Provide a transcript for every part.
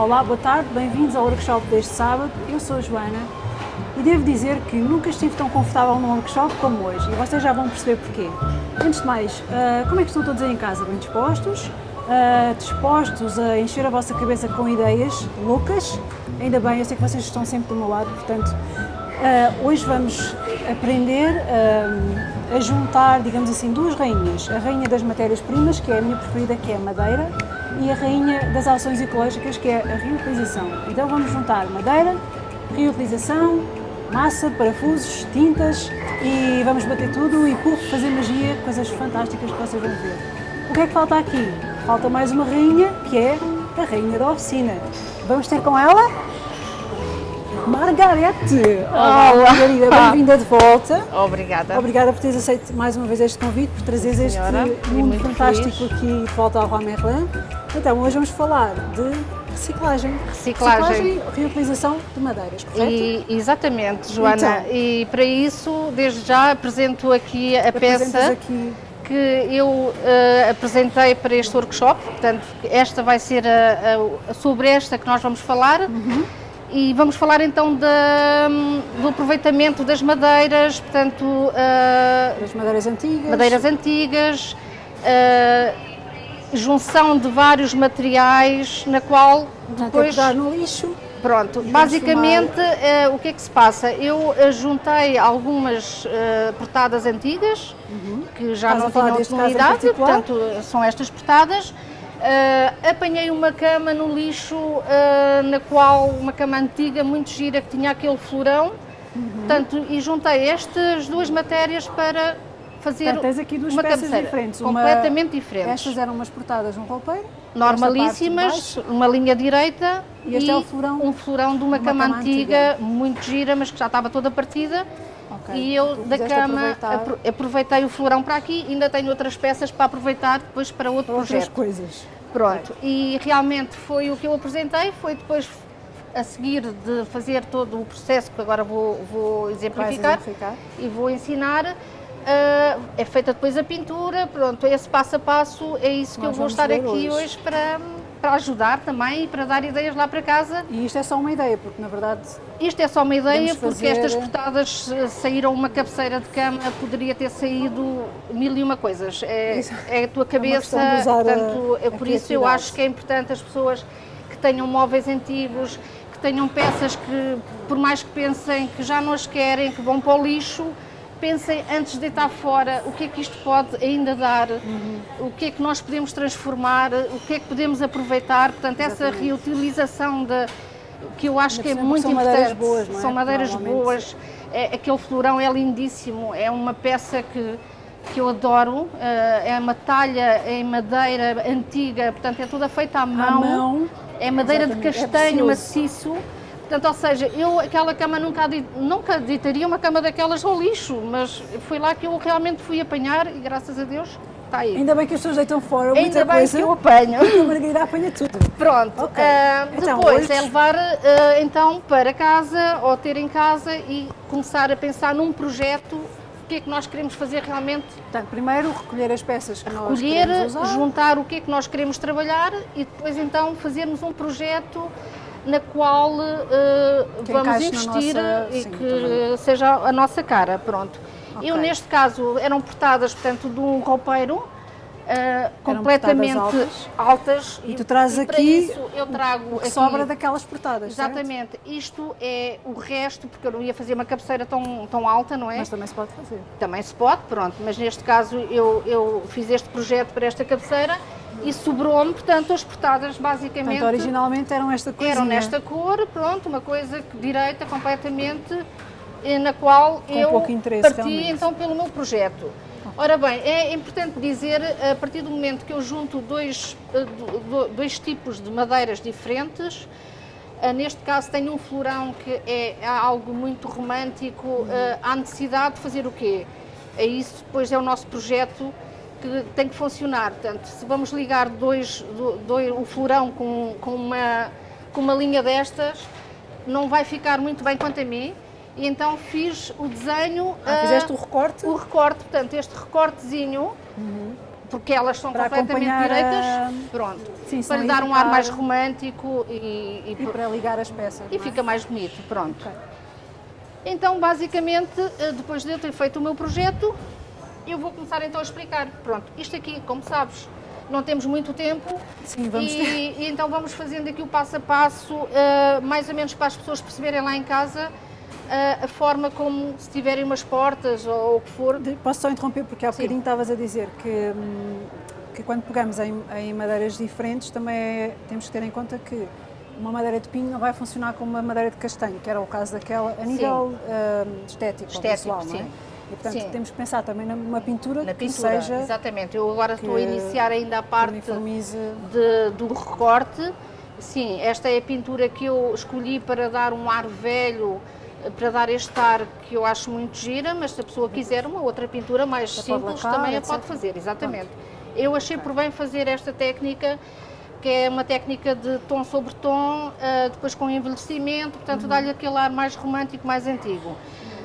Olá, boa tarde, bem-vindos ao workshop deste sábado. Eu sou a Joana e devo dizer que nunca estive tão confortável num workshop como hoje e vocês já vão perceber porquê. Antes de mais, uh, como é que estão todos aí em casa? Bem dispostos? Uh, dispostos a encher a vossa cabeça com ideias loucas? Ainda bem, eu sei que vocês estão sempre do meu lado, portanto, uh, hoje vamos aprender a juntar, digamos assim, duas rainhas. A rainha das matérias-primas, que é a minha preferida, que é a madeira, e a rainha das ações ecológicas, que é a reutilização. Então vamos juntar madeira, reutilização, massa, parafusos, tintas e vamos bater tudo e puf, fazer magia, coisas fantásticas que vocês vão ver. O que é que falta aqui? Falta mais uma rainha, que é a rainha da oficina. Vamos ter com ela Margarete! Olá, Margarida, bem-vinda de volta. Obrigada. Obrigada por teres aceito mais uma vez este convite, por trazeres este mundo fantástico feliz. aqui de volta ao Roi Merlin. Então, hoje vamos falar de reciclagem. Reciclagem. Reciclagem e reutilização de madeiras, correto? E, exatamente, Joana. Então, e para isso, desde já, apresento aqui a peça aqui... que eu uh, apresentei para este workshop. Portanto, esta vai ser a, a, sobre esta que nós vamos falar. Uhum e vamos falar então do aproveitamento das madeiras, portanto... Uh, das madeiras antigas. Madeiras antigas, uh, junção de vários materiais, na qual depois... Dar no lixo. Pronto, basicamente uh, o que é que se passa? Eu juntei algumas portadas antigas, uhum. que já Estás não tinham utilidade, portanto são estas portadas, Uh, apanhei uma cama no lixo, uh, na qual, uma cama antiga, muito gira, que tinha aquele florão, uhum. portanto, e juntei estas duas matérias para fazer Portanto, tens aqui duas uma peças cabeceira, diferentes. completamente uma... diferentes. Estas eram umas portadas num roupeiro? Normalíssimas, uma linha direita e, este é florão, um florão de uma, uma cama, cama antiga, antiga, muito gira, mas que já estava toda partida. Okay. E eu da cama aproveitar. aproveitei o florão para aqui e ainda tenho outras peças para aproveitar depois para outro para projeto. coisas. Pronto, okay. e realmente foi o que eu apresentei, foi depois a seguir de fazer todo o processo que agora vou, vou exemplificar, exemplificar, e vou ensinar. Uh, é feita depois a pintura, pronto, esse passo a passo é isso que Nós eu vou estar aqui hoje, hoje para, para ajudar também e para dar ideias lá para casa. E isto é só uma ideia, porque na verdade... Isto é só uma ideia, porque fazer... estas portadas saíram uma cabeceira de cama, poderia ter saído mil e uma coisas. É, é a tua cabeça, é portanto, a, a por isso eu acho que é importante as pessoas que tenham móveis antigos, que tenham peças que, por mais que pensem que já não as querem, que vão para o lixo, pensem antes de deitar fora o que é que isto pode ainda dar, uhum. o que é que nós podemos transformar, o que é que podemos aproveitar. Portanto, Exatamente. essa reutilização de, que eu acho que é muito são importante. Madeiras boas, não é? São madeiras boas, é, aquele florão é lindíssimo, é uma peça que, que eu adoro, eh, é uma talha em madeira antiga, portanto é toda feita à mão, à mão. é madeira Exatamente. de é castanho é maciço. Portanto, ou seja, eu aquela cama nunca, nunca deitaria uma cama daquelas ao lixo, mas foi lá que eu realmente fui apanhar e graças a Deus está aí. Ainda bem que as pessoas deitam fora Ainda muita bem coisa. que eu apanho. A Margarida apanha tudo. Pronto, okay. uh, então, depois hoje... é levar uh, então para casa ou ter em casa e começar a pensar num projeto o que é que nós queremos fazer realmente. Portanto, primeiro recolher as peças que recolher, nós queremos usar. juntar o que é que nós queremos trabalhar e depois então fazermos um projeto na qual uh, vamos investir nossa... e Sim, que também. seja a nossa cara, pronto. Okay. Eu, neste caso, eram portadas, portanto, de um roupeiro, Uh, completamente altas. altas. E tu trazes aqui isso, eu trago o sobra daquelas portadas, Exatamente. Certo? Isto é o resto, porque eu não ia fazer uma cabeceira tão, tão alta, não é? Mas também se pode fazer. Também se pode, pronto. Mas neste caso eu, eu fiz este projeto para esta cabeceira e sobrou-me, portanto, as portadas basicamente... Portanto, originalmente eram esta cor. Eram nesta cor, pronto, uma coisa direita completamente, eh, na qual Com eu parti realmente. então pelo meu projeto. Ora bem, é importante dizer, a partir do momento que eu junto dois, eh, dois tipos de madeiras diferentes, eh, neste caso tenho um florão que é algo muito romântico, há necessidade de fazer o quê? É isso, depois é o nosso projeto que tem que funcionar. Portanto, se vamos ligar dois, dois, o florão com, com, uma, com uma linha destas, não vai ficar muito bem quanto a mim. E então fiz o desenho... Ah, uh, fizeste o recorte? O recorte, portanto, este recortezinho, uhum. porque elas são para completamente direitas, a... pronto, Sim, para lhe dar um ar mais romântico e, e, e para ligar as peças. E é? fica mais bonito, pronto. Okay. Então, basicamente, eh, depois de eu ter feito o meu projeto, eu vou começar então a explicar. Pronto, isto aqui, como sabes, não temos muito tempo Sim, vamos e, e então vamos fazendo aqui o passo a passo, uh, mais ou menos para as pessoas perceberem lá em casa uh, a forma como se tiverem umas portas ou o que for. Posso só interromper porque há bocadinho estavas a dizer que, hum, que quando pegamos em, em madeiras diferentes também é, temos que ter em conta que uma madeira de pinho não vai funcionar como uma madeira de castanho, que era o caso daquela, a nível uh, estético, estético visual, sim. não é? E, portanto, Sim. temos que pensar também numa pintura Na que pintura, seja... Exatamente. Eu agora estou a iniciar ainda a parte de, do recorte. Sim, esta é a pintura que eu escolhi para dar um ar velho, para dar este ar que eu acho muito gira, mas se a pessoa quiser uma outra pintura mais simples, lacar, também a pode fazer, exatamente. Pronto. Eu achei por bem fazer esta técnica que é uma técnica de tom sobre tom, uh, depois com envelhecimento, portanto uhum. dá-lhe aquele ar mais romântico, mais antigo.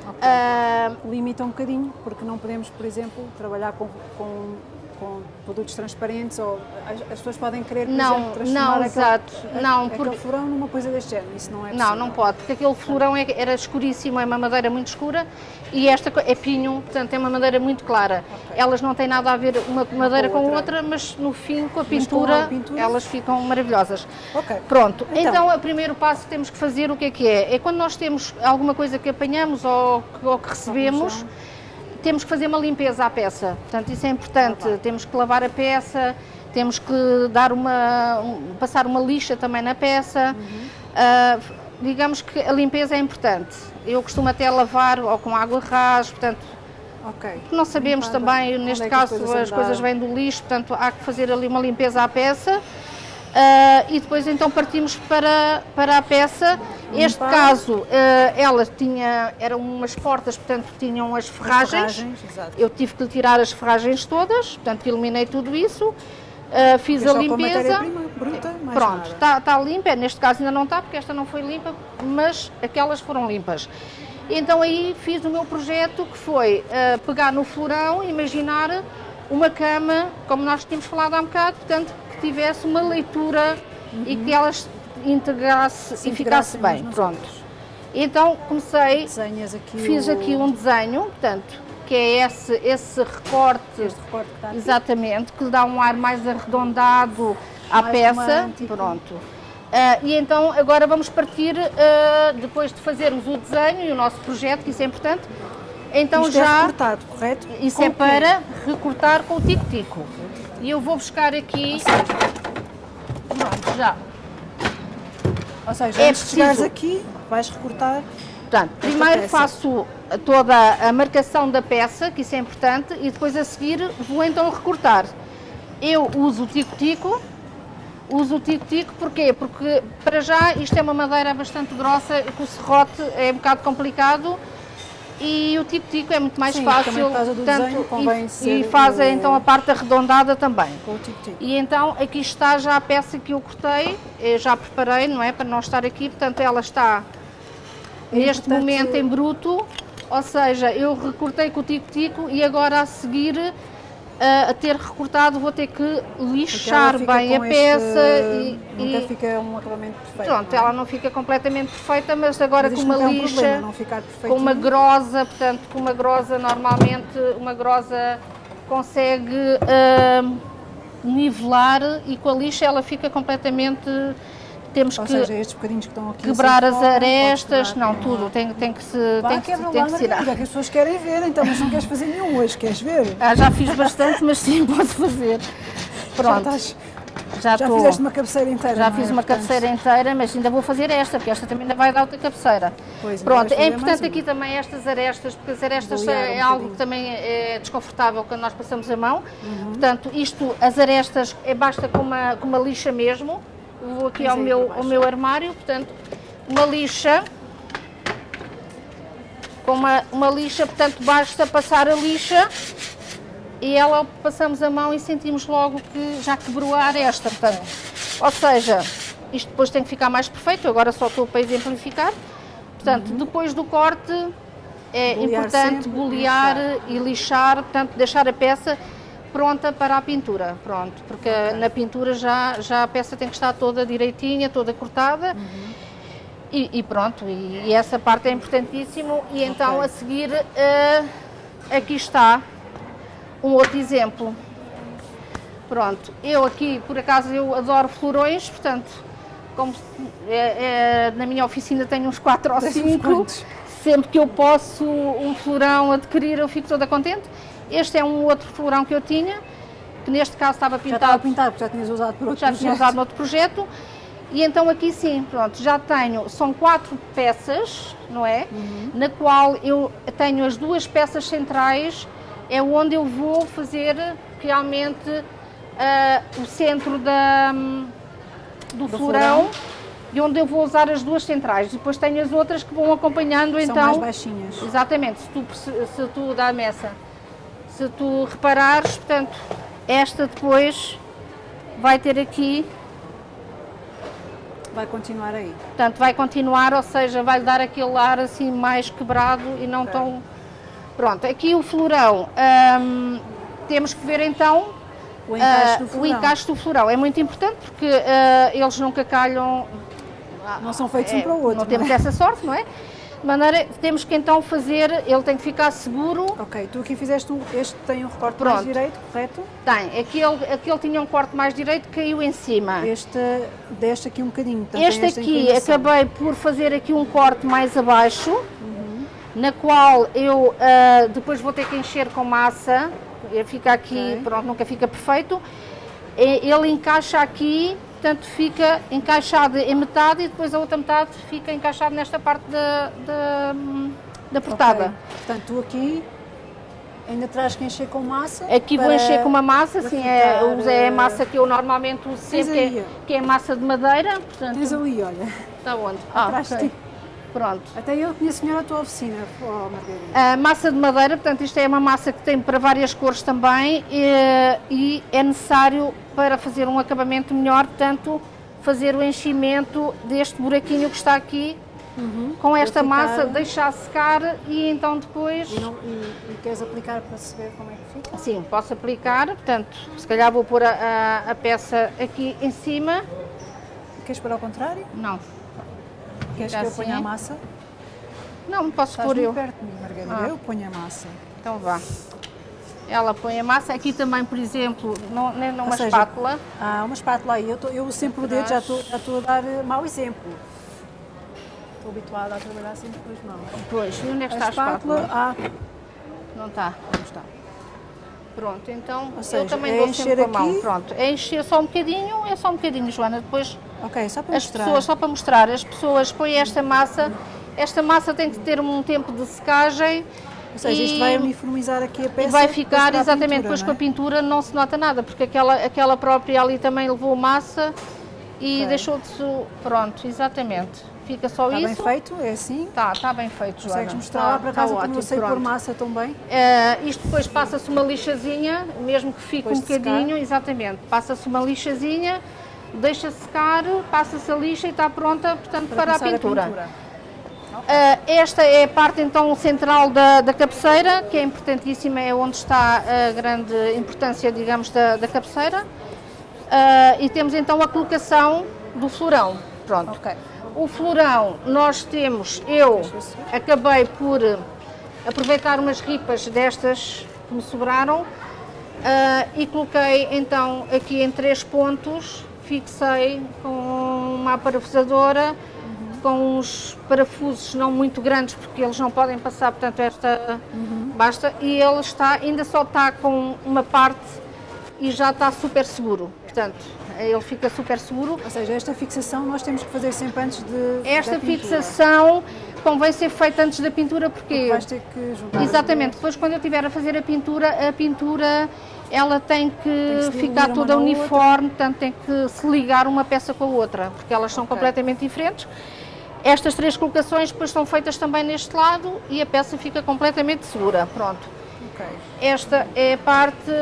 Okay. Uh, Limita um bocadinho, porque não podemos, por exemplo, trabalhar com, com com produtos transparentes ou as, as pessoas podem querer, por não, exemplo, transformar não, aquele, exato. não, aquele porque... florão numa coisa deste género, isso não é possível. Não, não pode, porque aquele florão é, era escuríssimo, é uma madeira muito escura e esta é pinho, portanto é uma madeira muito clara. Okay. Elas não têm nada a ver uma madeira com outra, outra mas no fim com a, pintura, com a pintura, elas ficam maravilhosas. Okay. Pronto, então, então o primeiro passo que temos que fazer o que é que é? É quando nós temos alguma coisa que apanhamos ou, ou que recebemos, temos que fazer uma limpeza à peça, portanto isso é importante, temos que lavar a peça, temos que dar uma, um, passar uma lixa também na peça, uhum. uh, digamos que a limpeza é importante, eu costumo até lavar ou com água ras, portanto Okay. Não sabemos também, neste é caso, as, coisas, as coisas vêm do lixo, portanto há que fazer ali uma limpeza à peça. Uh, e depois então partimos para, para a peça. Este caso, uh, ela tinha, eram umas portas, portanto tinham as ferragens. ferragens eu tive que tirar as ferragens todas, portanto eliminei tudo isso. Uh, fiz a limpeza. Bruta, Pronto, está tá limpa. Neste caso ainda não está, porque esta não foi limpa, mas aquelas foram limpas. Então aí fiz o meu projeto que foi uh, pegar no florão, imaginar uma cama, como nós tínhamos falado há um bocado, portanto, que tivesse uma leitura uhum. e que elas integrasse Se e ficasse bem. Pronto. Então comecei, aqui fiz o... aqui um desenho, portanto, que é esse, esse recorte, recorte que exatamente, que dá um ar mais arredondado à mais peça. Pronto. Uh, e então agora vamos partir, uh, depois de fazermos o desenho e o nosso projeto, que isso é importante, então Isto já... é recortado, correto? Isso com é para recortar com o tico-tico. E eu vou buscar aqui. Pronto, já. Ou seja, é antes preciso... de chegares aqui, vais recortar. Portanto, primeiro peça. faço toda a marcação da peça, que isso é importante, e depois a seguir vou então recortar. Eu uso o tico-tico, uso o tico-tico porquê? Porque para já isto é uma madeira bastante grossa, com o serrote é um bocado complicado, e o tico-tico é muito mais Sim, fácil, tanto, e, e faz então a parte arredondada também. Com o tico -tico. E então aqui está já a peça que eu cortei, eu já preparei, não é, para não estar aqui, portanto ela está é neste momento em bruto, ou seja, eu recortei com o tico-tico e agora a seguir a, ter recortado vou ter que lixar bem a peça este... e, nunca e... fica um acabamento perfeito. Pronto, é? ela não fica completamente perfeita, mas agora mas com uma é um lixa, com uma grosa, portanto com uma grosa normalmente uma grosa consegue uh, nivelar e com a lixa ela fica completamente temos Ou que seja, quebrar as arestas, não, tudo, tem, tem que se, tem que, tem que se tirar. É que as pessoas querem ver, então, mas não queres fazer nenhum hoje, queres ver? Ah, já fiz bastante, mas sim, posso fazer. Pronto. Já, estás, já, já fizeste uma cabeceira inteira. Já fiz é? uma Portanto... cabeceira inteira, mas ainda vou fazer esta, porque esta também ainda vai dar outra cabeceira. Pois, Pronto, é importante aqui também estas arestas, porque as arestas é um algo que também é desconfortável quando nós passamos a mão. Uhum. Portanto, isto, as arestas, é, basta com uma, com uma lixa mesmo, vou aqui ao meu, ao meu armário, portanto, uma lixa, com uma, uma lixa, portanto, basta passar a lixa e ela passamos a mão e sentimos logo que já quebrou a aresta, portanto, ou seja, isto depois tem que ficar mais perfeito, agora só estou para exemplificar, portanto, uhum. depois do corte é importante bolear e lixar, portanto, deixar a peça pronta para a pintura, pronto, porque okay. na pintura já, já a peça tem que estar toda direitinha, toda cortada. Uhum. E, e, pronto, e, e, essa parte é importantíssimo. E então okay. a seguir, uh, aqui está um outro exemplo. Pronto, eu aqui, por acaso, eu adoro florões, portanto, como é, é, na minha oficina tenho uns 4 ou 5, sempre que eu posso um florão adquirir, eu fico toda contente. Este é um outro florão que eu tinha, que neste caso estava pintado. Já estava pintado, porque já tinhas usado por outro já projeto. Já tinha usado no outro projeto. E então aqui sim, pronto, já tenho, são quatro peças, não é? Uhum. Na qual eu tenho as duas peças centrais, é onde eu vou fazer realmente uh, o centro da, do, do florão, e onde eu vou usar as duas centrais. Depois tenho as outras que vão acompanhando São então. mais baixinhas. Exatamente, se tu, se tu dá a messa, se tu reparares, portanto, esta depois vai ter aqui vai continuar aí. Portanto, vai continuar, ou seja, vai dar aquele ar assim mais quebrado e não okay. tão... Pronto, aqui o florão, hum, temos que ver então o encaixe, uh, o encaixe do florão. É muito importante porque uh, eles nunca calham... Não são feitos é, um para o outro. Não, não temos é? essa sorte, não é? De maneira temos que então fazer, ele tem que ficar seguro. Ok, tu aqui fizeste um, este tem um recorte Pronto. mais direito, correto? Tem, aquele, aquele tinha um corte mais direito, caiu em cima. Este deste aqui um bocadinho. Este aqui, acabei por fazer aqui um corte mais abaixo, uhum. na qual eu uh, depois vou ter que encher com massa, fica aqui, okay. pronto, nunca fica perfeito. Ele encaixa aqui portanto fica encaixado em metade e depois a outra metade fica encaixado nesta parte da, da, da portada. Okay. Portanto, tu aqui ainda traz que encher com massa? Aqui vou encher com uma massa, sim, é, é a massa que eu normalmente uso sempre, que é, que é, massa de madeira. Portanto, Tens ali, olha. Está onde? Ah, okay. Pronto. Até eu conheço melhor a tua oficina, oh, Margarida. A massa de madeira, portanto, isto é uma massa que tem para várias cores também e, e é necessário para fazer um acabamento melhor, portanto, fazer o enchimento deste buraquinho que está aqui uhum. com esta massa, deixar secar e então depois... E, não, e, e, queres aplicar para se ver como é que fica? Sim, posso aplicar, portanto, se calhar vou pôr a, a, a peça aqui em cima. Queres pôr ao contrário? Não. Queres que eu ponha a assim? massa? Não, posso Estás pôr eu. perto de mim, Margarida. Ah. Eu ponho a massa. Então vá. Ela põe a massa. Aqui também, por exemplo, numa seja, espátula. Ah, uma espátula aí. Eu, tô, eu sempre o dedo, já estou, a dar eh, mau exemplo. Estou habituada a trabalhar sempre com as mãos. Pois, e onde é que a está espátula, a espátula? Ah, não está. Não está. Pronto, então seja, eu também é dou sempre com a mão. Pronto, é encher só um bocadinho, é só um bocadinho, Joana. Depois Ok, só para as mostrar. Pessoas, só para mostrar, as pessoas põem esta massa, esta massa tem que ter um tempo de secagem. Ou seja, isto vai uniformizar aqui a peça. E vai ficar, exatamente, pintura, depois é? com a pintura não se nota nada, porque aquela, aquela própria ali também levou massa e okay. deixou de... Pronto, exatamente. Fica só está isso. Está bem feito? É assim? Está, está bem feito, Joana. Consegues mostrar tá, lá para casa tá que não sei pôr massa tão bem? Uh, isto depois passa-se uma lixazinha, mesmo que fique depois um bocadinho, exatamente. Passa-se uma lixazinha deixa secar, passa-se a lixa e está pronta, portanto, para, para a pintura. A pintura. Uh, esta é a parte então central da, da, cabeceira, que é importantíssima, é onde está a grande importância, digamos, da, da cabeceira. Uh, e temos então a colocação do florão. Pronto. Okay. O florão, nós temos, eu acabei por aproveitar umas ripas destas que me sobraram uh, e coloquei então aqui em três pontos fixei com uma parafusadora, com uns parafusos não muito grandes, porque eles não podem passar, portanto esta uhum. basta, e ele está, ainda só está com uma parte e já está super seguro, portanto ele fica super seguro. Ou seja, esta fixação nós temos que fazer sempre antes de Esta fixação convém ser feita antes da pintura porque... porque vais ter que juntar Exatamente, depois quando eu estiver a fazer a pintura, a pintura ela tem que, tem que ficar toda uniforme, portanto tem que se ligar uma peça com a outra, porque elas são okay. completamente diferentes. Estas três colocações depois são feitas também neste lado e a peça fica completamente segura, pronto. Okay. Esta é a parte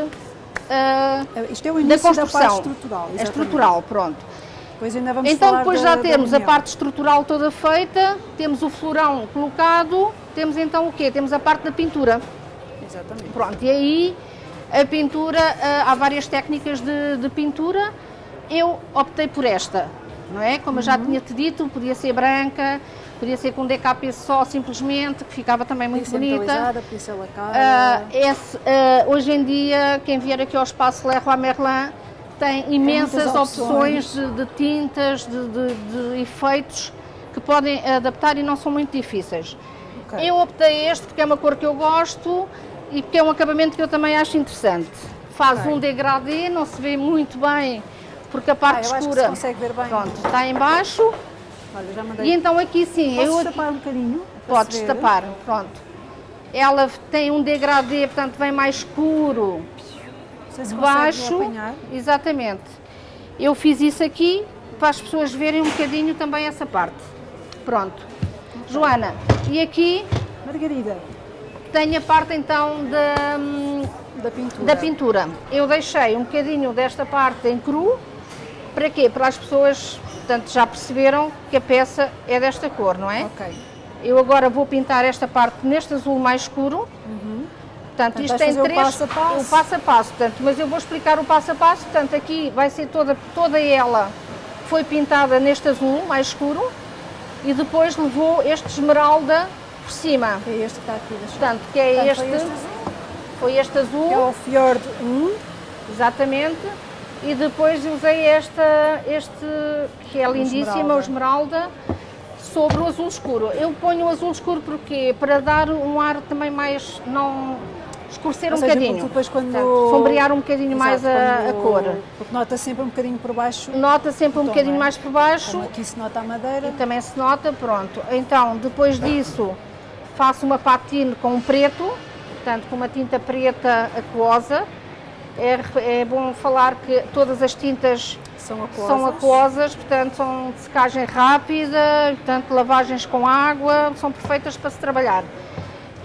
uh, Isto é o início da construção. Da parte estrutural. Exatamente. É estrutural, pronto. Ainda vamos então depois da, já temos a parte estrutural toda feita, temos o florão colocado, temos então o quê? Temos a parte da pintura. Exatamente. Pronto, e aí A pintura, uh, há várias técnicas de, de, pintura, eu optei por esta, não é? Como uhum. eu já uhum. tinha te dito, podia ser branca, podia ser com DKP só simplesmente, que ficava também muito bonita. Lacada. Uh, esse, uh, hoje em dia, quem vier aqui ao espaço Leroy Merlin tem imensas opções, opções de, de, tintas, de, de, de, efeitos que podem adaptar e não são muito difíceis. Okay. Eu optei este porque é uma cor que eu gosto e porque é um acabamento que eu também acho interessante. Faz okay. um degradê, não se vê muito bem porque a parte ah, escura pronto, está em baixo. Olha. E então aqui sim, Posso eu tapar um bocadinho? Podes tapar, pronto. Ela tem um degradê, portanto vem mais escuro. Se baixo, exatamente. Eu fiz isso aqui para as pessoas verem um bocadinho também essa parte. Pronto. Joana, e aqui... Margarida. Tem a parte então da, da, pintura. da pintura. Eu deixei um bocadinho desta parte em cru. Para quê? Para as pessoas, portanto, já perceberam que a peça é desta cor, não é? Ok. Eu agora vou pintar esta parte neste azul mais escuro. Uhum. Portanto, isto tem três. O passo a passo. O passo a passo. Portanto, mas eu vou explicar o passo a passo. Portanto, aqui vai ser toda, toda ela foi pintada neste azul mais escuro e depois levou este esmeralda por cima. Que é este que está aqui. Portanto, que é Portanto, este, foi este azul. Foi este azul. Que é o Fjord 1. Exatamente. E depois usei esta, este, que é lindíssima, o esmeralda, sobre o azul escuro. Eu ponho o azul escuro porque para dar um ar também mais, não escurecer Ou um seja, bocadinho. Depois quando... Portanto, sombrear um bocadinho Exato, mais a, a, cor. Porque nota sempre um bocadinho por baixo. Nota sempre um bocadinho é? mais por baixo. Como aqui se nota a madeira. E também se nota, pronto. Então, depois disso, faço uma patine com um preto, portanto com uma tinta preta aquosa. É, é bom falar que todas as tintas são aquosas. são aquosas, portanto são de secagem rápida, portanto lavagens com água, são perfeitas para se trabalhar.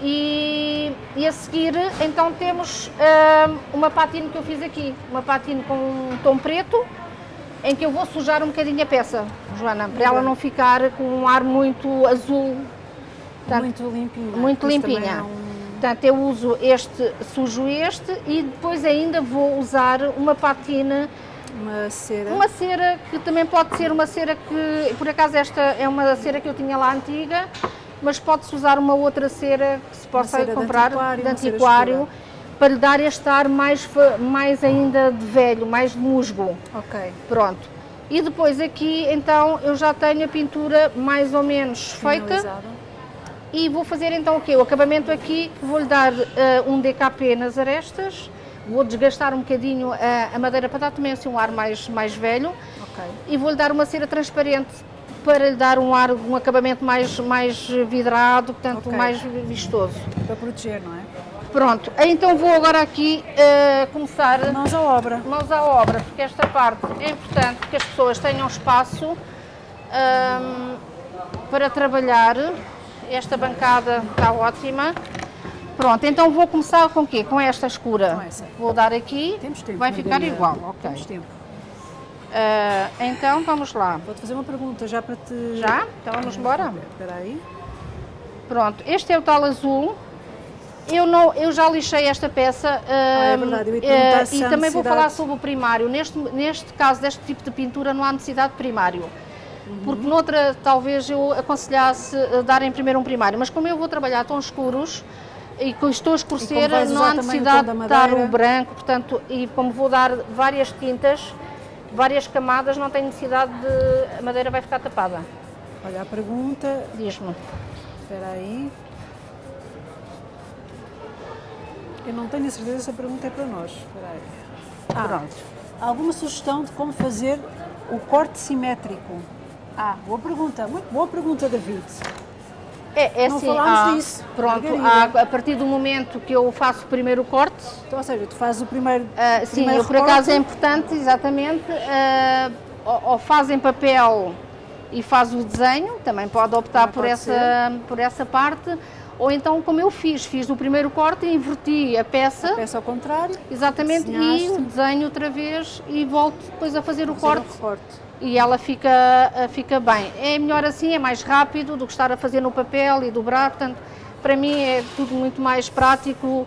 E, e, a seguir, então, temos uh, uma patina que eu fiz aqui, uma patina com um tom preto, em que eu vou sujar um bocadinho a peça, Joana, para ela não ficar com um ar muito azul. Portanto, muito limpinha. Muito limpinha. Portanto, eu uso este, sujo este e depois ainda vou usar uma patina uma cera. Uma cera que também pode ser uma cera que, por acaso esta é uma cera que eu tinha lá antiga, mas pode-se usar uma outra cera que se possa comprar, de antiquário, de antiquário para lhe dar este ar mais, mais ainda de velho, mais de musgo. Ok. Pronto. E depois aqui, então, eu já tenho a pintura mais ou menos feita. E vou fazer então o quê? O acabamento aqui, vou-lhe dar uh, um DKP nas arestas, vou desgastar um bocadinho a, a, madeira para dar também assim um ar mais, mais velho. Okay. E vou-lhe dar uma cera transparente para lhe dar um ar, um acabamento mais, mais vidrado, portanto okay. mais vistoso. Para proteger, não é? Pronto, então vou agora aqui uh, começar... Mãos à obra. Mãos à obra, porque esta parte é importante que as pessoas tenham espaço um, ehm, para trabalhar. Esta bancada está ótima. Pronto, então vou começar com o quê? Com esta escura. Com essa. Vou dar aqui, Temos tempo, vai ficar igual. Ok. Temos tempo. Uh, então vamos lá. Vou-te fazer uma pergunta já para te. Já? Então vamos embora? Espera aí. Pronto, este é o tal azul. Eu, não, eu já lixei esta peça ah, é verdade. Eu ia uh, e também vou falar sobre o primário. Neste, neste caso, deste tipo de pintura, não há necessidade de primário. Porque noutra, talvez eu aconselhasse darem primeiro um primário. Mas como eu vou trabalhar tons escuros, e com estou a escurecer, não há necessidade de dar o branco, portanto, e como vou dar várias tintas, várias camadas, não tem necessidade de. a madeira vai ficar tapada. Olha a pergunta. Diz-me. Espera aí. Eu não tenho a certeza se a pergunta é para nós. Espera aí. Ah, Pronto. Alguma sugestão de como fazer o corte simétrico? Ah, boa pergunta. Muito boa pergunta, David. É, é não assim, falámos ah, disso. Pronto, a, a, partir do momento que eu faço o primeiro corte... Então, ou seja, tu fazes o primeiro uh, Sim, primeiro eu, por acaso é importante, exatamente, uh, ou, ou faz em papel e faz o desenho, também pode optar por, pode essa, por essa parte, ou então como eu fiz, fiz o primeiro corte e inverti a peça. A peça ao contrário. Exatamente, e o desenho outra vez e volto depois a fazer o fazer corte. O corte e ela fica, eh, fica bem. É melhor assim, é mais rápido do que estar a fazer no papel e dobrar, portanto, para mim é tudo muito mais prático.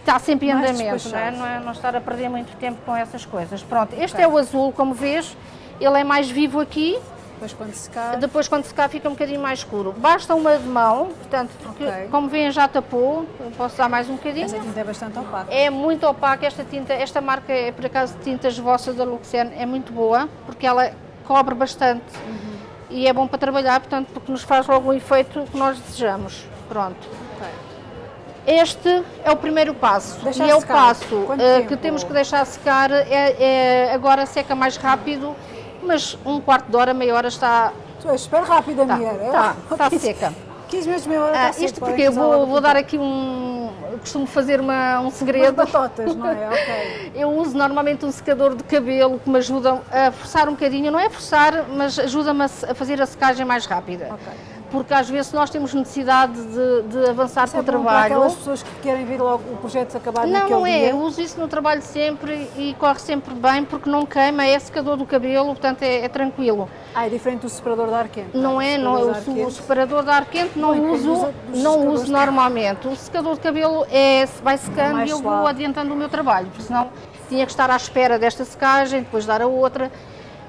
está sempre em andamento, não é? não é? Não estar a perder muito tempo com essas coisas. Pronto, este okay. é o azul, como vês, ele é mais vivo aqui, depois quando secar? Depois quando secar fica um bocadinho mais escuro. Basta uma de mão, portanto, porque okay. como veem já tapou, posso dar mais um bocadinho. Esta tinta é bastante opaca. É muito opaca esta tinta, esta marca é por acaso de tintas vossas da Luxen, é muito boa, porque ela cobre bastante uhum. e é bom para trabalhar, portanto, porque nos faz logo o efeito que nós desejamos. Pronto. Okay. Este é o primeiro passo deixar e é o passo uh, que temos que deixar secar, é, é, agora seca mais rápido mas um quarto de hora, meia hora está... Tu és super rápida, tá, mulher. Está, está seca. 15 minutos, meia hora está ah, Isto porque eu vou, vou dar aqui um... Costumo fazer uma, um segredo. Umas batotas, não é? Ok. Eu uso normalmente um secador de cabelo que me ajuda a forçar um bocadinho. Não é forçar, mas ajuda-me a fazer a secagem mais rápida. Ok porque às vezes nós temos necessidade de, de avançar isso com é o trabalho. Para aquelas pessoas que querem ver logo o projeto acabar não, naquele Não, não é. Dia. Eu uso isso no trabalho sempre e corre sempre bem porque não queima, é secador do cabelo, portanto é, é tranquilo. Ah, é diferente do separador de ar quente? Não, é, não. Eu, o, o separador de ar quente não uso, não uso normalmente. O secador de cabelo é, vai secando é e eu suave. vou adiantando o meu trabalho, porque senão tinha que estar à espera desta secagem, depois dar a outra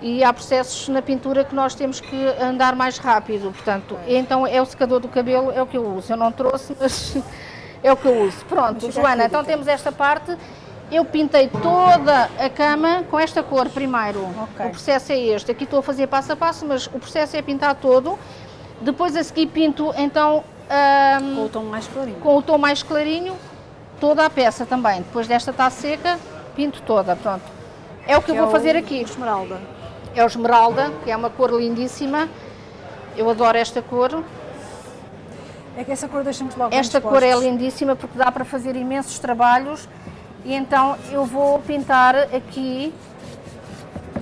e há processos na pintura que nós temos que andar mais rápido, portanto, então é o secador do cabelo, é o que eu uso, eu não trouxe, mas é o que eu uso. Pronto, Joana, então temos esta parte, eu pintei toda a cama com esta cor primeiro, okay. o processo é este, aqui estou a fazer passo a passo, mas o processo é pintar todo, depois a seguir pinto então... Com o tom mais clarinho. Com o tom mais clarinho, toda a peça também, depois desta está seca, pinto toda, pronto. É o que, que eu vou é fazer aqui. Esmeralda é o esmeralda, que é uma cor lindíssima. Eu adoro esta cor. É que essa cor deixa-me logo Esta cor é lindíssima porque dá para fazer imensos trabalhos e então eu vou pintar aqui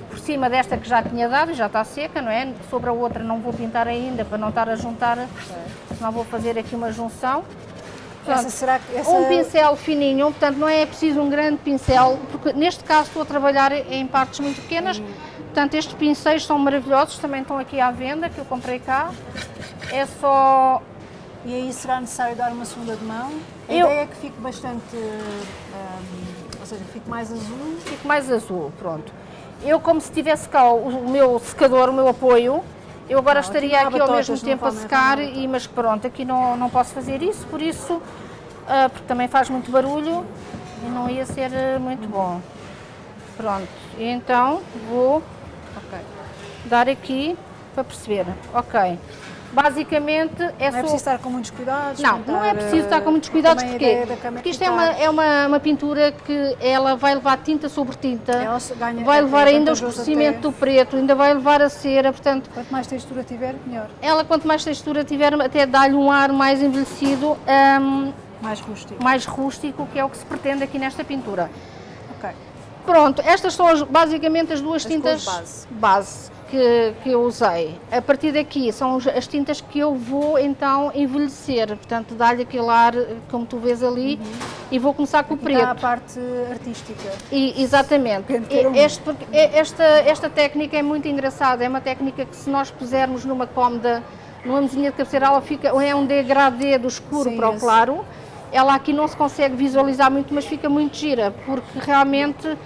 por cima desta que já tinha dado, já está seca, não é? Sobre a outra não vou pintar ainda para não estar a juntar, senão vou fazer aqui uma junção. Essa será, essa... Um pincel fininho, portanto não é preciso um grande pincel, porque neste caso estou a trabalhar em partes muito pequenas, portanto estes pincéis são maravilhosos, também estão aqui à venda, que eu comprei cá. É só... E aí será necessário dar uma segunda de mão? A eu... ideia é que fique bastante, um, ou seja, fique mais azul. Fique mais azul, pronto. Eu como se tivesse cá o meu secador, o meu apoio, eu agora não, estaria aqui, aqui ao mesmo tempo a secar, e, mas pronto, aqui não, não posso fazer isso, por isso, uh, porque também faz muito barulho e não ia ser uh, muito bom. Pronto, então vou okay, dar aqui para perceber. Ok. Basicamente é Não é preciso estar com muitos cuidados? Não, não é preciso estar com muitos cuidados, porque, porque isto é uma, é uma, uma pintura que ela vai levar tinta sobre tinta, ganha, vai levar ainda o escurecimento do preto, ainda vai levar a cera, portanto... Quanto mais textura tiver, melhor. Ela, quanto mais textura tiver, até dá-lhe um ar mais envelhecido, um, mais rústico. Mais rústico, que é o que se pretende aqui nesta pintura. Ok. Pronto, estas são as, basicamente as duas as tintas base. base que, que eu usei. A partir daqui são as tintas que eu vou então envelhecer, portanto dar-lhe aquele ar, como tu vês ali, uhum. e vou começar com o preto. a parte artística. E, exatamente. Este, esta, esta técnica é muito engraçada, é uma técnica que se nós pusermos numa cómoda, numa mesinha de cabeceira, ela fica, é um degradê do escuro Sim, para o claro. Ela aqui não se consegue visualizar muito, mas fica muito gira, porque realmente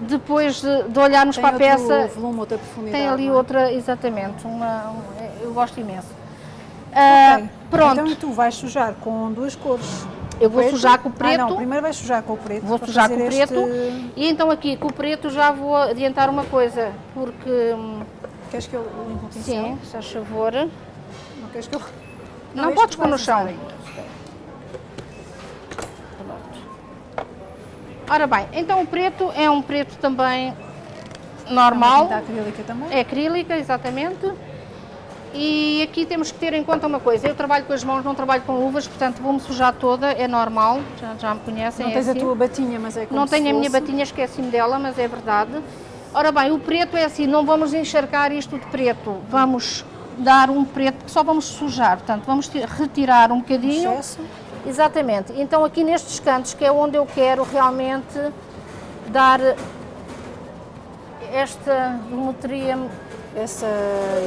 depois de, de olharmos tem para a peça, volume, outra profundidade, tem ali é? outra, exatamente, uma, eu gosto imenso. Uh, okay. Pronto. Então tu vais sujar com duas cores. Eu vou preto. sujar com o preto. Ah, não, primeiro vais sujar com o preto. Vou sujar com o preto. Este... E então aqui com o preto já vou adiantar uma coisa, porque... Hum, queres que eu limpe o pincel? Sim, se faz favor. Não queres que eu... Não, não podes pôr no chão. Ora bem, então o preto é um preto também normal. É acrílica também? É acrílica, exatamente. E aqui temos que ter em conta uma coisa, eu trabalho com as mãos, não trabalho com luvas, portanto vou-me sujar toda, é normal, já, já me conhecem. Não é tens assim. a tua batinha, mas é como Não tenho fosse. a minha batinha, esqueci-me dela, mas é verdade. Ora bem, o preto é assim, não vamos encharcar isto de preto, vamos dar um preto só vamos sujar, portanto vamos retirar um bocadinho. Excesso. Exatamente. Então aqui nestes cantos, que é onde eu quero realmente dar esta geometria... Essa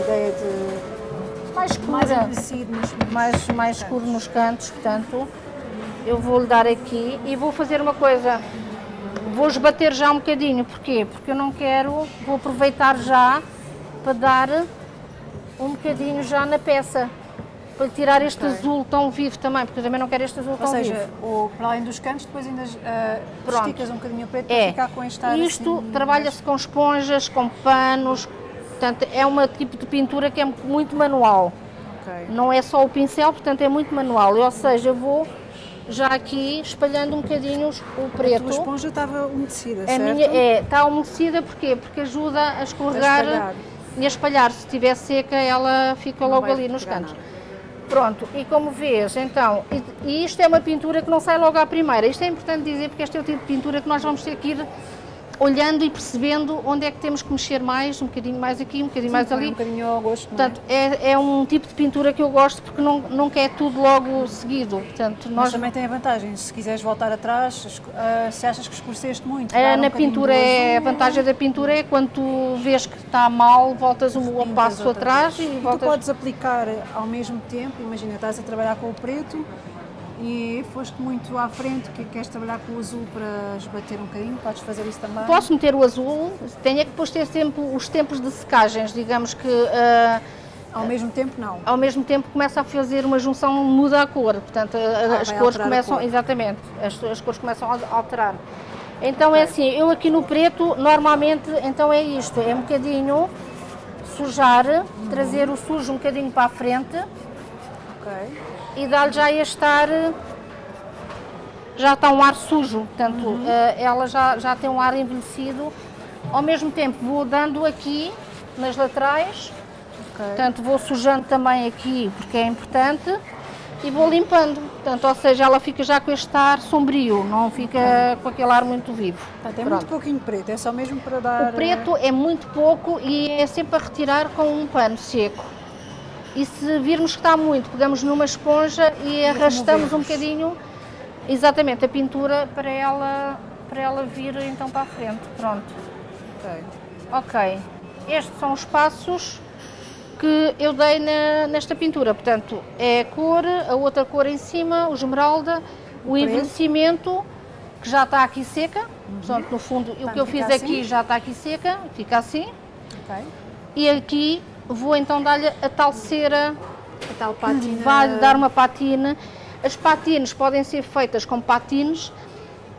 ideia de... Mais escura. Mais. Mais, mais escuro nos cantos, portanto... eu vou lhe dar aqui e vou fazer uma coisa. Vou esbater já um bocadinho, porquê? Porque eu não quero, vou aproveitar já para dar um bocadinho já na peça para tirar este okay. azul tão vivo também, porque eu também não quero este azul Ou tão seja, vivo. Ou seja, para além dos cantos, depois ainda uh, esticas um bocadinho o preto é. para ficar com este ar Isto assim, trabalha-se com esponjas, com panos, portanto é um tipo de pintura que é muito manual. Okay. Não é só o pincel, portanto é muito manual. Ou seja, eu vou já aqui espalhando um bocadinho o preto. A tua esponja estava umedecida, a certo? Minha, é, está umedecida porquê? Porque ajuda a escorregar a e a espalhar. Se estiver seca, ela fica não logo ali nos cantos. Nada. Pronto, e como vês, então, e, isto é uma pintura que não sai logo à primeira. Isto é importante dizer porque este é o tipo de pintura que nós vamos ter que ir olhando e percebendo onde é que temos que mexer mais, um bocadinho mais aqui, um bocadinho Sim, mais ali. um bocadinho ao gosto, Portanto, é? é? É, um tipo de pintura que eu gosto porque não, não quer tudo logo seguido. Portanto, nós... Mas também tem a vantagem, se quiseres voltar atrás, uh, se achas que escureceste muito. É, na um pintura, é, a vantagem da pintura é quando tu vês que está mal, voltas um passo atrás e, e voltas... tu podes aplicar ao mesmo tempo, imagina, estás a trabalhar com o preto, e foste muito à frente, que queres trabalhar com o azul para esbater um bocadinho, podes fazer isso também? Posso meter o azul, tenho é que depois ter tempo, os tempos de secagens, digamos que... Uh, ao mesmo tempo não? Ao mesmo tempo começa a fazer uma junção, muda a cor, portanto ah, as cores começam, cor. exatamente, as, as cores começam a alterar. Então é okay. é assim, eu aqui no preto, normalmente, então é isto, é um bocadinho sujar, uhum. trazer o sujo um bocadinho para a frente. Ok e dá-lhe já este ar, já está um ar sujo, portanto uhum. Eh, ela já, já tem um ar envelhecido. Ao mesmo tempo vou dando aqui nas laterais, okay. portanto vou sujando também aqui porque é importante e vou limpando, portanto, ou seja, ela fica já com este ar sombrio, não fica com aquele ar muito vivo. Portanto, é Pronto. muito pouquinho preto, é só mesmo para dar... O preto é muito pouco e é sempre a retirar com um pano seco e se virmos que está muito, pegamos numa esponja e, arrastamos um bocadinho, exatamente, a pintura para ela, para ela vir então para a frente, pronto. Ok. Ok, estes são os passos que eu dei na, nesta pintura, portanto, é a cor, a outra cor em cima, o esmeralda, o envelhecimento, que já está aqui seca, uhum. portanto, no fundo, o que eu fiz assim? aqui já está aqui seca, fica assim. Ok. E aqui vou então dar-lhe a tal cera, a tal patina. vai dar uma patina. As patines podem ser feitas com patines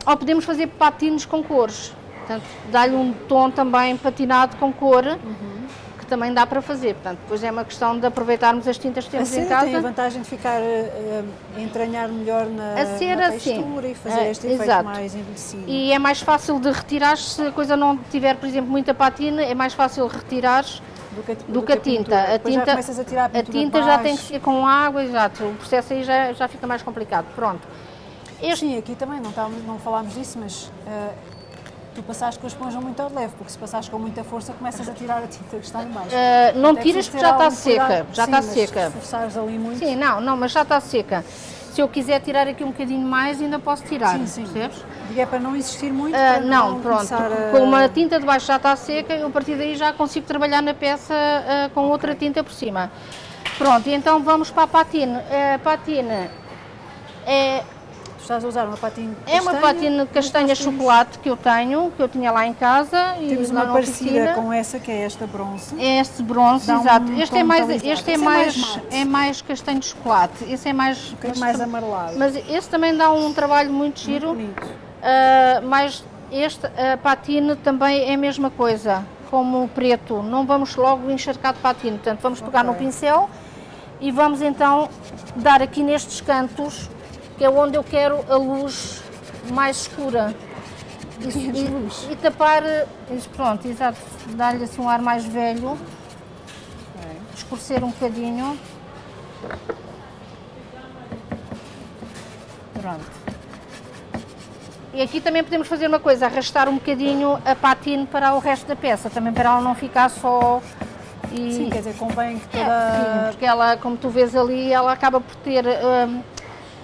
ou podemos fazer patines com cores. Portanto, dá-lhe um tom também patinado com cor, uhum. Que também dá para fazer. Portanto, depois é uma questão de aproveitarmos as tintas que temos em casa. tem a vantagem de ficar, uh, entranhar melhor na, a cera, na textura sim. e fazer uh, este efeito exato. mais envelhecido. E é mais fácil de retirar se a coisa não tiver, por exemplo, muita patina, é mais fácil retirar do que, do, do que a tinta. A tinta, a, tirar a, a tinta já tem que ser com água, exato. O processo aí já, já fica mais complicado. Pronto. Este... Sim, aqui também não, estávamos, não falámos disso, mas uh, tu passaste com a esponja muito ao leve, porque se passares com muita força começas a tirar a tinta que está em baixo. Uh, não tiras porque já está seca, já está seca. Se ali muito... Sim, não, não, mas já está seca. Se eu quiser tirar aqui um bocadinho mais, ainda posso tirar, sim, sim. percebes? E é para não existir muito? Uh, não, não, pronto, a... como a tinta de baixo já está seca, eu a partir daí já consigo trabalhar na peça uh, com outra tinta por cima. Pronto, então vamos para a patina. A patina é estás a usar uma patina castanha? É uma patina castanha chocolate que eu tenho, que eu tinha lá em casa. Temos uma parecida com essa, que é esta bronze. É este bronze, Dá exato. Um este é mais, este é mais, é mais, é mais castanho de chocolate. Esse é mais... Um mas, mais amarelado. Mas esse também dá um trabalho muito giro. Muito. Uh, mas este, a patina também é a mesma coisa, como o preto. Não vamos logo encharcar de patina. Portanto, vamos pegar okay. no pincel e vamos então dar aqui nestes cantos que é onde eu quero a luz mais escura. E, e, e tapar, pronto, exato, dar-lhe assim um ar mais velho, escurecer um bocadinho. Pronto. E aqui também podemos fazer uma coisa, arrastar um bocadinho a patina para o resto da peça, também para ela não ficar só... E... Sim, quer dizer, convém que é, toda... É, sim, porque ela, como tu vês ali, ela acaba por ter... Hum,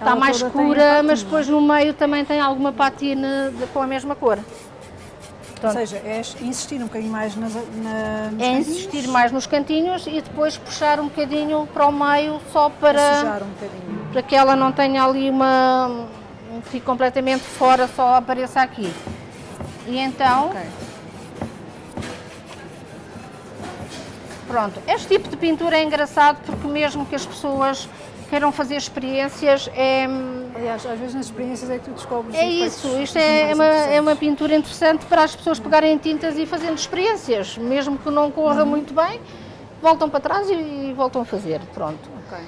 está mais escura, mas depois no meio também tem alguma patina de, com a mesma cor. Ou seja, é insistir um bocadinho mais nas, na, É insistir mais nos cantinhos e depois puxar um bocadinho para o meio só para, um para que ela não tenha ali uma, fique completamente fora, só apareça aqui. E então... Okay. Pronto, este tipo de pintura é engraçado porque mesmo que as pessoas queiram fazer experiências é... Aliás, às vezes nas experiências é que tu descobres... É isso, isto é uma, é uma pintura interessante para as pessoas pegarem tintas e fazendo experiências, mesmo que não corra uhum. muito bem, voltam para trás e, e voltam a fazer, pronto. Okay.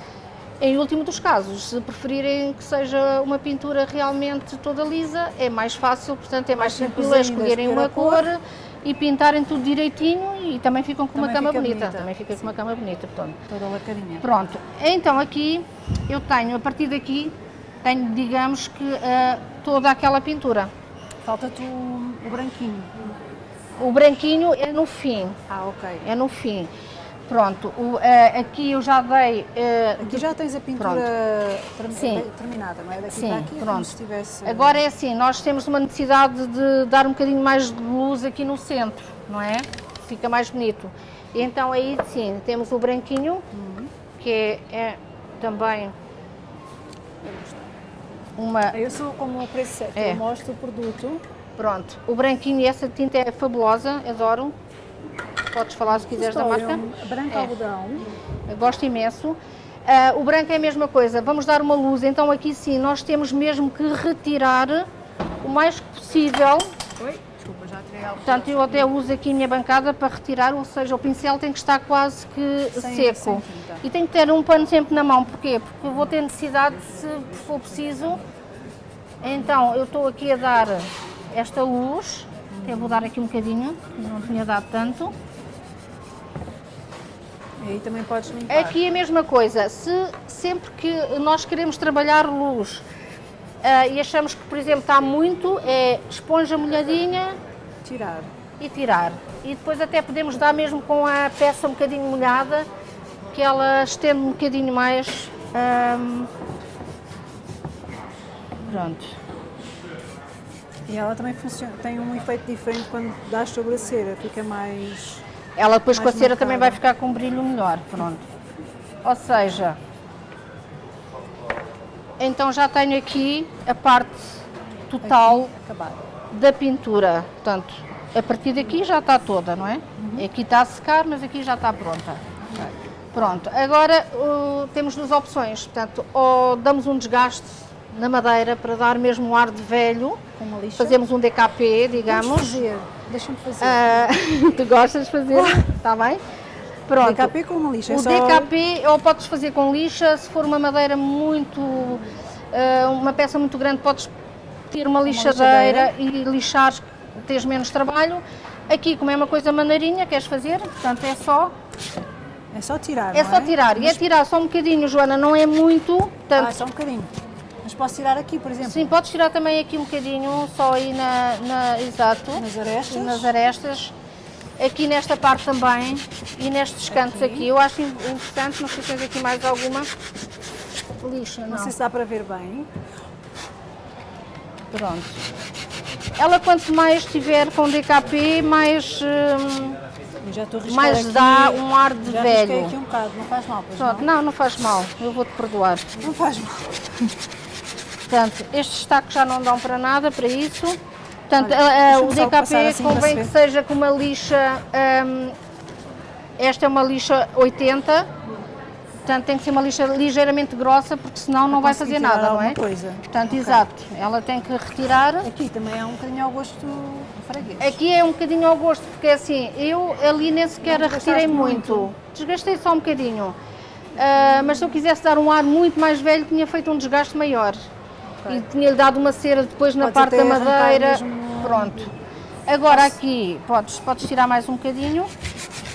Em último dos casos, se preferirem que seja uma pintura realmente toda lisa, é mais fácil, portanto é mais, mais simples escolherem uma cor, cor e pintarem tudo direitinho e também ficam com também uma cama bonita. bonita. Também fica Sim. com uma cama bonita, portanto. Toda lacadinha. Pronto, então aqui eu tenho, a partir daqui, tenho, digamos que, uh, toda aquela pintura. Falta-te o, o branquinho. O branquinho é no fim. Ah, ok. É no fim. Pronto, o, uh, aqui eu já dei... Uh, aqui já tens a pintura Sim. terminada, não é? Daqui Sim, aqui pronto. como se tivesse... Agora é assim, nós temos uma necessidade de dar um bocadinho mais de luz aqui no centro, não é? Fica mais bonito. Então aí sim, temos o branquinho, uhum. que é, é também uma... Eu sou como o preço certo, é. eu mostro o produto. Pronto, o branquinho e essa tinta é fabulosa, adoro. Podes falar se quiseres da marca. Branco é. algodão. Gosto imenso. Uh, o branco é a mesma coisa, vamos dar uma luz, então aqui sim, nós temos mesmo que retirar o mais possível. Oi, desculpa, já tirei algo. Portanto, eu até uso aqui a minha bancada para retirar, ou seja, o pincel tem que estar quase que sem, seco. Sem e tem que ter um pano sempre na mão, porquê? Porque eu vou ter necessidade, se for preciso, então eu estou aqui a dar esta luz, até vou dar aqui um bocadinho, não tinha dado tanto. Aí também podes limpar. Aqui é a mesma coisa, se sempre que nós queremos trabalhar luz uh, e achamos que, por exemplo, está muito, é esponja molhadinha... Tirar. E tirar. E depois até podemos dar mesmo com a peça um bocadinho molhada, que ela estende um bocadinho mais. Um... Pronto. E ela também funciona, tem um efeito diferente quando dás sobre a cera, fica mais... Ela depois com a cera também vai ficar com um brilho melhor, pronto. Ou seja, então já tenho aqui a parte total da pintura. Portanto, a partir daqui já está toda, não é? Uhum. Aqui está a secar, mas aqui já está pronta. Pronto, agora uh, temos duas opções. Portanto, ou damos um desgaste na madeira para dar mesmo um ar de velho. Fazemos um DKP, digamos. Vamos fazer. Deixa-me fazer. Uh, tu gostas de fazer? Está bem? Pronto. DKP com uma lixa. É o só... DKP ou podes fazer com lixa, se for uma madeira muito, uh, uma peça muito grande, podes ter uma lixadeira, uma lixadeira. e lixar, tens menos trabalho. Aqui, como é uma coisa maneirinha, queres fazer, portanto é só... É só tirar, É só é? tirar, e é tirar só um bocadinho, Joana, não é muito. Portanto... Ah, só um bocadinho. Mas posso tirar aqui, por exemplo? Sim, podes tirar também aqui um bocadinho, só aí na, na exato. Nas arestas. Nas arestas. Aqui nesta parte também e nestes cantos aqui. aqui. Eu acho interessante, não sei se tens aqui mais alguma lixa, não. Não sei se dá para ver bem. Pronto. Ela quanto mais estiver com DKP, mais... Hum, mais aqui, dá um ar de já velho. aqui um bocado, não faz mal, Pronto, não? não, não faz mal, eu vou-te perdoar. Não faz mal. Portanto, estes tacos já não dão para nada, para isso. Portanto, Olha, o DKP assim convém que seja com uma lixa, um, esta é uma lixa 80, portanto tem que ser uma lixa ligeiramente grossa, porque senão não vai fazer nada, não é? Coisa. Portanto, okay. exato, ela tem que retirar. Aqui também é um bocadinho ao gosto do freguês. Aqui é um bocadinho ao gosto, porque assim, eu ali nem sequer a retirei muito. muito. Desgastei só um bocadinho. Uh, mas se eu quisesse dar um ar muito mais velho, tinha feito um desgaste maior okay. e tinha-lhe dado uma cera depois na parte da madeira. Mesmo... Pronto. Agora Posso... aqui, podes, podes tirar mais um bocadinho.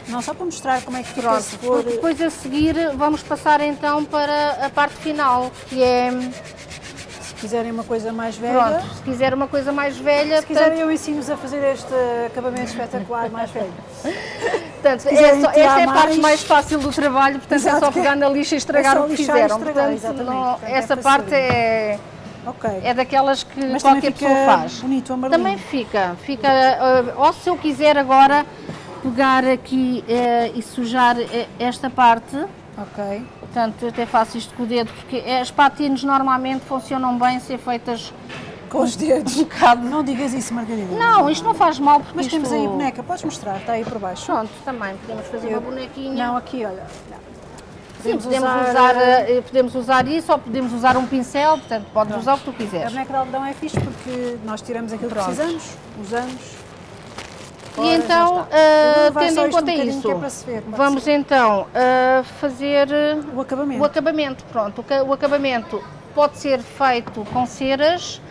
Não, só para mostrar como é que fica se for... Depois a seguir vamos passar então para a parte final, que é... Se quiserem uma coisa mais velha... Pronto, se quiser uma coisa mais velha... Se quiserem eu ensino-vos a fazer este acabamento espetacular mais velho. Portanto, é só, esta é a parte mais fácil do trabalho, portanto Exato, é só pegar na lixa e estragar é o que fizeram. Estragar, portanto, não, portanto, essa é parte é Okay. É daquelas que Mas qualquer pessoa faz. bonito, Também fica. fica uh, ou se eu quiser agora pegar aqui uh, e sujar uh, esta parte, Ok. Portanto, até faço isto com o dedo, porque as patines normalmente funcionam bem ser feitas com os dedos. Um bocado. Não digas isso, Margarida. Não, isto não faz mal porque Mas isto... temos aí a boneca, podes mostrar, está aí por baixo. Pronto, também podemos fazer Eu... uma bonequinha. Não, aqui, olha. Podemos, Sim, podemos usar, usar, eh, podemos usar isso ou podemos usar um pincel, portanto podes Pronto. usar o que tu quiseres. A boneca de algodão é fixe porque nós tiramos aquilo Pronto. que precisamos, usamos. e então, uh, tendo em conta um isso, é ver, vamos então uh, fazer o acabamento. o acabamento. Pronto, o, acabamento pode ser feito com ceras,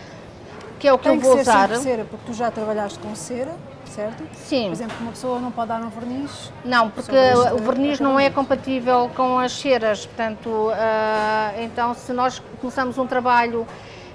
que é o que Tem eu vou que ser usar. cera, porque tu já trabalhaste com cera certo? Sim. Por exemplo, uma pessoa não pode dar um verniz? Não, porque o verniz não é compatível com as ceras, portanto, uh, então se nós começamos um trabalho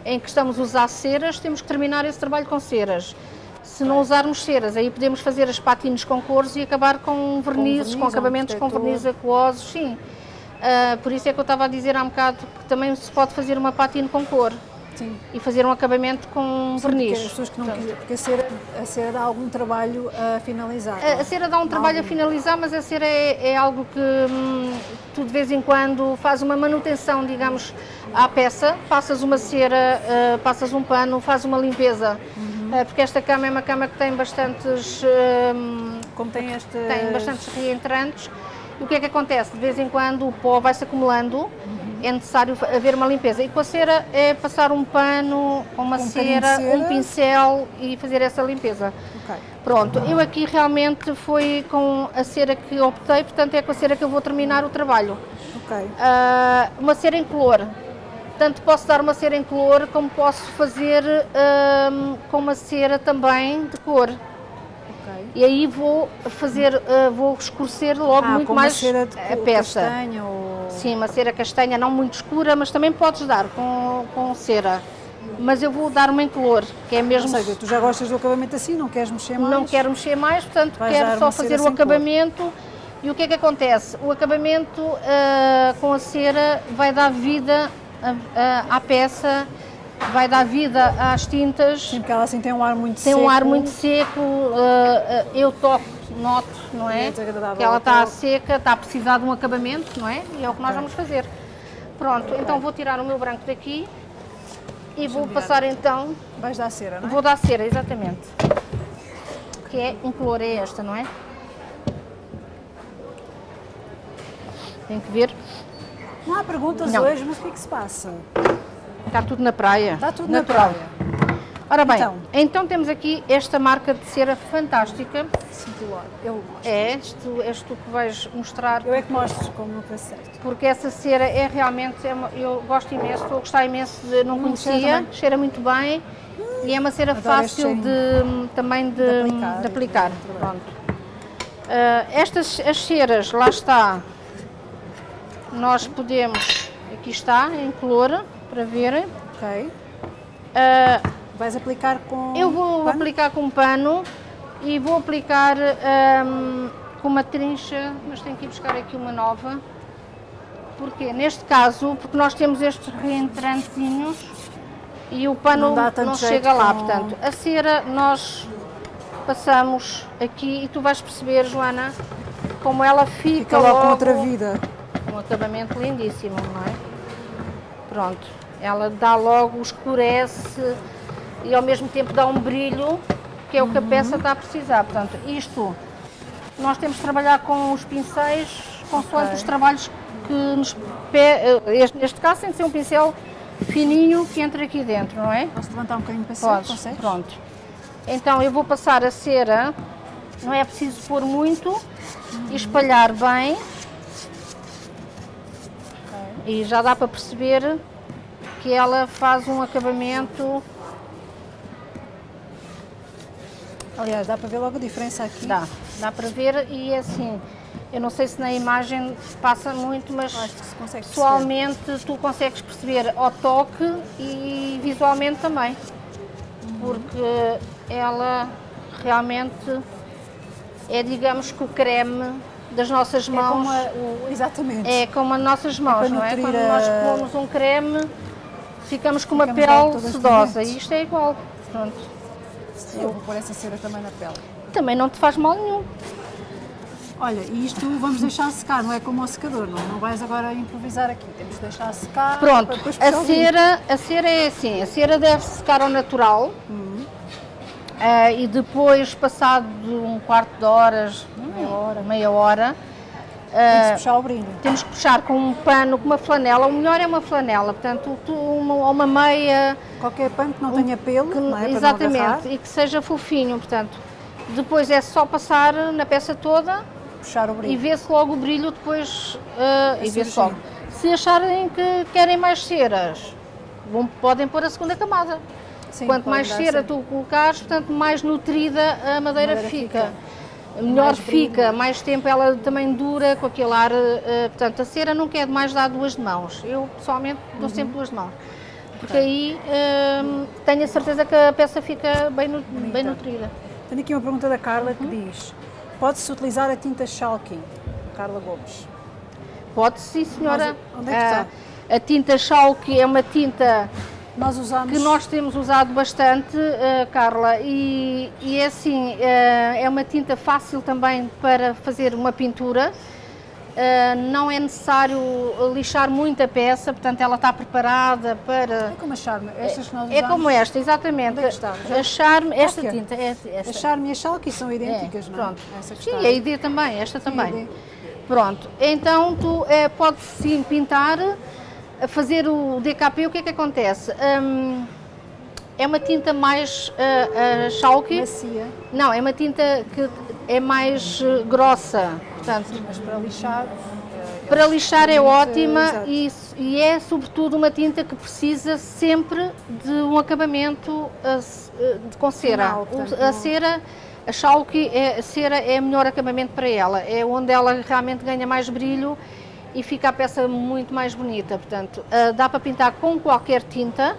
em que estamos a usar ceras, temos que terminar esse trabalho com ceras. Se não usarmos ceras, aí podemos fazer as patines com cores e acabar com vernizes, com, verniz, com acabamentos com verniz aquosos, sim. Uh, por isso é que eu estava a dizer há um bocado que também se pode fazer uma patine com cor. Sim. e fazer um acabamento com Sim, verniz. Porque, as pessoas que não porque a cera, a cera dá algum trabalho a finalizar. A, a cera dá um trabalho algum. a finalizar, mas a cera é, é algo que hum, tu de vez em quando faz uma manutenção, digamos, à peça, passas uma cera, uh, passas um pano, faz uma limpeza. Uhum. Uh, porque esta cama é uma cama que tem bastantes. Uh, Como tem este. Tem bastantes reentrantes. E o que é que acontece? De vez em quando o pó vai-se acumulando. Uhum é necessário haver uma limpeza. E com a cera é passar um pano, uma um cera, cera, um pincel e fazer essa limpeza. Okay. Pronto, eu aqui realmente foi com a cera que optei, portanto é com a cera que eu vou terminar o trabalho. Okay. Uh, uma cera em color. Tanto posso dar uma cera em color, como posso fazer uh, com uma cera também de cor. Okay. E aí vou fazer, uh, vou escurecer logo ah, muito mais a peça. Castanha ou... Sim, uma cera castanha não muito escura, mas também podes dar com, com cera. Mas eu vou dar uma em color, que é mesmo... Ou seja, tu já gostas do acabamento assim, não queres mexer mais? Não quero mexer mais, portanto Vais quero só fazer o acabamento. Cor. E o que é que acontece? O acabamento uh, com a cera vai dar vida à peça vai dar vida às tintas. Porque ela assim tem um ar muito tem seco. Tem um ar muito seco, uh, eu toco, noto, não é? é que ela está seca, está a precisar de um acabamento, não é? E é o que nós vamos fazer. Pronto, então vou tirar o meu branco daqui e vou passar então... Vais dar cera, não é? Vou dar cera, exatamente. Que é, em color é esta, não é? Tem que ver. Não há perguntas não. hoje, mas o que é que se passa? Está tudo na praia. Está tudo Natural. na praia. Ora bem, então, então, temos aqui esta marca de cera fantástica. Cintilar, eu mostro. É, tu, és tu que vais mostrar. Eu é que mostro como faz certo. Porque essa cera é realmente, é uma, eu gosto imenso, estou a gostar imenso de, não hum, conhecia, cheira, cheira, muito bem hum, e é uma cera fácil de, também de, de aplicar. De aplicar. Pronto. Uh, estas as ceras, lá está, nós podemos, aqui está, em color, para verem. Ok. Uh, Vais aplicar com Eu vou pano? aplicar com pano e vou aplicar um, com uma trincha, mas tenho que ir buscar aqui uma nova. Porque neste caso, porque nós temos estes reentrantezinhos e o pano não, não chega lá. Com... Portanto, a cera nós passamos aqui e tu vais perceber, Joana, como ela fica, fica logo com outra vida. Um acabamento lindíssimo, não é? Pronto. Ela dá logo, escurece e ao mesmo tempo dá um brilho, que é o que a uhum. peça está a precisar. Portanto, isto, nós temos de trabalhar com os pincéis, consoante okay. os trabalhos que nos... Eh, este, neste caso tem de ser um pincel fininho que entra aqui dentro, não é? Posso levantar um bocadinho para cima, consegues? Pronto. Então eu vou passar a cera, não é preciso pôr muito, uhum. e espalhar bem. Okay. E já dá para perceber que ela faz um acabamento... Aliás, dá para ver logo a diferença aqui. Dá, dá para ver e é assim, eu não sei se na imagem passa muito, mas pessoalmente perceber. tu consegues perceber ao toque e visualmente também. Uhum. Porque ela realmente é, digamos que o creme das nossas mãos. É como a, o, exatamente. É como as nossas mãos, é não é? Quando nós pomos um creme, ficamos com uma ficamos pele sedosa e isto é igual. Pronto. Eu vou pôr essa cera também na pele. Também não te faz mal nenhum. Olha, e isto vamos deixar secar, não é como o secador, não, não vais agora improvisar aqui, temos de deixar secar. Pronto, a cera, a cera é assim, a cera deve secar ao natural uhum. uh, e depois, passado um quarto de horas, meia hora, meia hora temos que puxar o brilho. Temos que puxar com um pano, com uma flanela. O melhor é uma flanela, portanto, uma, uma meia. Qualquer pano que não tenha pelo, que, não é? Exatamente, e que seja fofinho, portanto. Depois é só passar na peça toda. Puxar o brilho. E vê-se logo o brilho depois. Uh, e vê-se logo. Se acharem que querem mais ceras, vão, podem pôr a segunda camada. Sim, Quanto mais cera sim. tu colocares, portanto, mais nutrida a madeira, a madeira fica. fica melhor fica, mais tempo ela também dura com aquele ar. Uh, portanto, a cera não quer mais dar duas de mãos. Eu pessoalmente dou uhum. sempre duas de mãos. Porque aí uh, tenho a certeza que a peça fica bem, nu bem nutrida. Tenho aqui uma pergunta da Carla que uhum. diz: pode-se utilizar a tinta Schalke? Carla Gomes. Pode, sim, senhora. Mas, onde é que está? A tinta Schalke é uma tinta nós usamos... Que nós temos usado bastante, uh, Carla, e, e é assim, uh, é uma tinta fácil também para fazer uma pintura. Uh, não é necessário lixar muito a peça, portanto ela está preparada para... É como a Charme, estas que nós usamos? É como esta, exatamente. É? A Charme, esta tinta. É esta. A Charme e a Chalky são idênticas, é, não é? Pronto. Essa sim, a ID também, esta também. Pronto, então tu é, pode sim pintar a fazer o DKP, o que é que acontece? Um, é uma tinta mais uh, uh, chalky. Macia. Não, é uma tinta que é mais uh, grossa. Portanto, Sim, mas para lixar. Para lixar é ótima e, e, é sobretudo uma tinta que precisa sempre de um acabamento uh, com cera. Final, portanto, a cera, a chalky, é, a cera é o melhor acabamento para ela. É onde ela realmente ganha mais brilho e fica a peça muito mais bonita. Portanto, uh, dá para pintar com qualquer tinta.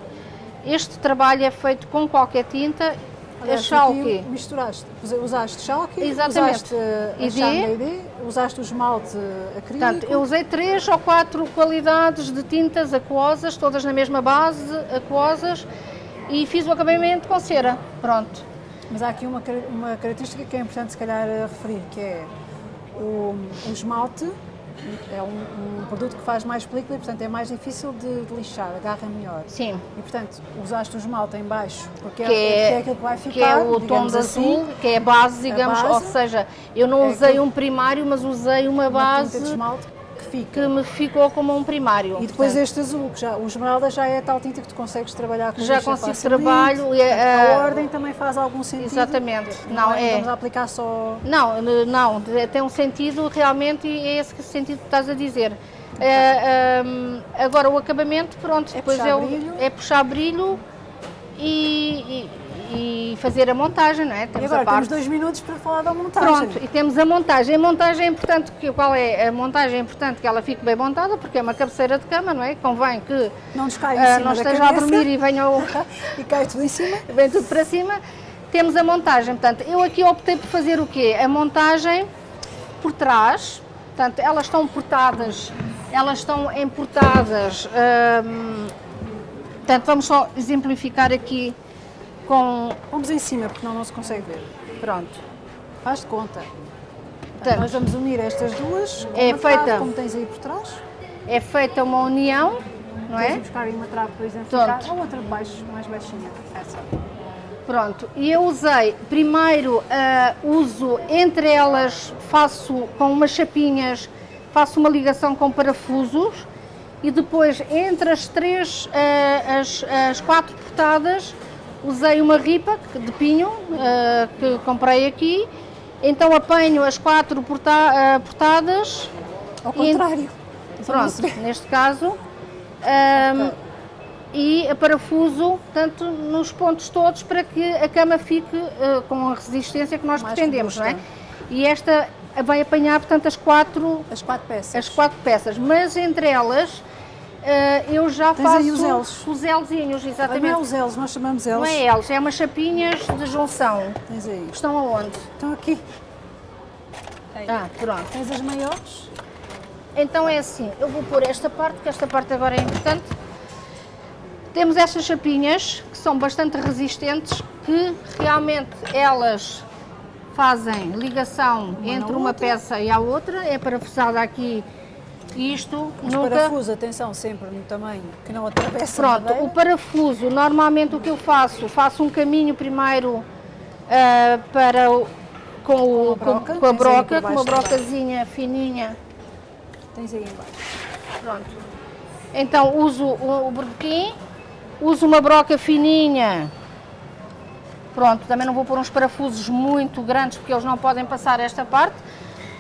Este trabalho é feito com qualquer tinta. Aliás, a Schalke. Misturaste, usaste Schalke, Exatamente. usaste a ID, usaste o esmalte acrílico. Portanto, eu usei três ou quatro qualidades de tintas aquosas, todas na mesma base, aquosas, e fiz o acabamento com cera. Pronto. Mas há aqui uma, uma característica que é importante se calhar referir, que é o, o esmalte é um, um, produto que faz mais película e, portanto, é mais difícil de, de, lixar, agarra melhor. Sim. E, portanto, usaste o esmalte em baixo, porque é, que é, é aquilo que vai ficar, Que é o tom de assim, azul, que é a base, digamos, a base, ou seja, eu não é usei um primário, mas usei uma, uma base... de esmalte fica. Que me ficou como um primário. E depois portanto. este azul, que já, o esmeralda já é tal tinta que tu consegues trabalhar com Já consigo trabalho. E a, a, ordem também faz algum sentido. Exatamente. Não, não é. Vamos aplicar só. Não, não, tem um sentido realmente e é esse sentido que estás a dizer. É, um, agora o acabamento, pronto, é depois puxar brilho. é puxar brilho e, e e fazer a montagem, não é? Temos e agora parte... temos dois minutos para falar da montagem. Pronto, e temos a montagem. A montagem é importante, que, qual é? A montagem é importante que ela fique bem montada, porque é uma cabeceira de cama, não é? Convém que não, nos caia uh, não esteja a dormir e venha o... e cai tudo em cima. Vem tudo para cima. Temos a montagem, portanto, eu aqui optei por fazer o quê? A montagem por trás, portanto, elas estão portadas, elas estão emportadas, hum, portanto, vamos só exemplificar aqui com... Vamos em cima, porque não, não se consegue ver. Pronto. Faz de conta. Então, nós vamos unir estas duas é feita, trave, como tens aí por trás. É feita uma união, não é? Vamos buscar aí uma trave para exemplificar. A outra de baixo, mais baixinha. Essa. Pronto, e eu usei, primeiro uh, uso entre elas, faço com umas chapinhas, faço uma ligação com parafusos e depois entre as três, uh, as, as quatro portadas, usei uma ripa de pinho uh, que comprei aqui, então apanho as quatro porta uh, portadas. Ao contrário. E, pronto, neste caso. Um, e parafuso tanto nos pontos todos para que a cama fique uh, com a resistência que nós Mais pretendemos, não é? E esta vai apanhar, portanto, as quatro, as quatro peças. As quatro peças, mas entre elas eu já Tens faço aí os L's. os Lzinhos, exatamente. Não é os L's, nós chamamos L's. Não é L's, é umas chapinhas de junção. Tens aí. Estão aonde? Estão aqui. Ah, pronto. Tens as maiores? Então é assim, eu vou pôr esta parte, que esta parte agora é importante. Temos estas chapinhas, que são bastante resistentes, que realmente elas fazem ligação uma entre uma outra. peça e a outra, é parafusada aqui isto Os nunca... parafusos, atenção, sempre no tamanho, que não atravessa Pronto, o parafuso, normalmente o que eu faço, faço um caminho primeiro uh, para o, com, o, com, broca, com a broca, com uma brocazinha fininha. Tens aí embaixo. Pronto. Então uso o, o berbequim, uso uma broca fininha. Pronto, também não vou pôr uns parafusos muito grandes porque eles não podem passar esta parte.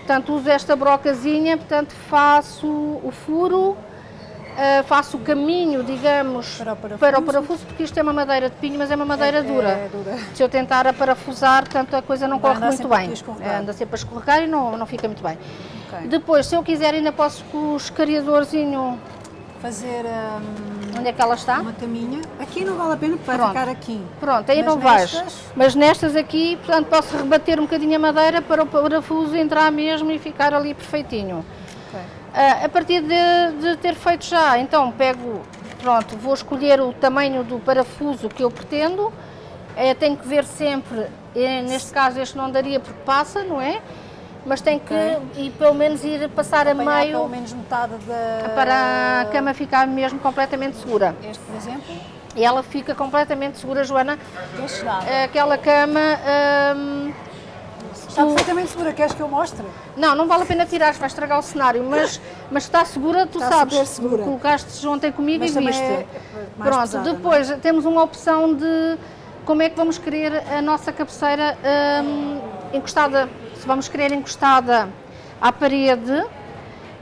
Portanto, uso esta brocazinha, portanto, faço o furo, uh, faço o caminho, digamos, para o, parafuso. para o, parafuso. porque isto é uma madeira de pinho, mas é uma madeira é, dura. É, dura. Se eu tentar a parafusar, tanto a coisa não Vai corre muito bem. É, anda sempre a escorregar e não, não fica muito bem. Okay. Depois, se eu quiser, ainda posso com o escariadorzinho fazer um, onde é que ela está? Uma caminha. Aqui não vale a pena porque vai Pronto. ficar aqui. Pronto, aí Mas não nestas... vais. Mas nestas aqui, portanto, posso rebater um bocadinho a madeira para o parafuso entrar mesmo e ficar ali perfeitinho. Okay. Uh, a partir de, de, ter feito já, então pego, pronto, vou escolher o tamanho do parafuso que eu pretendo. Uh, tenho que ver sempre, eh, neste caso este não daria porque passa, não é? Mas tem que okay. pelo menos ir passar Apanhar a meio pelo menos metade da para a cama ficar mesmo completamente segura. Este, por exemplo? E ela fica completamente segura, Joana. Este Aquela cama hum, Está perfeitamente segura, queres que eu mostre? Não, não vale a pena tirar, vai estragar o cenário, mas, mas está segura, tu está sabes. Segura. Colocaste ontem comigo mas e viste. É Pronto, pesada, depois é? temos uma opção de como é que vamos querer a nossa cabeceira hum, encostada vamos querer encostada à parede,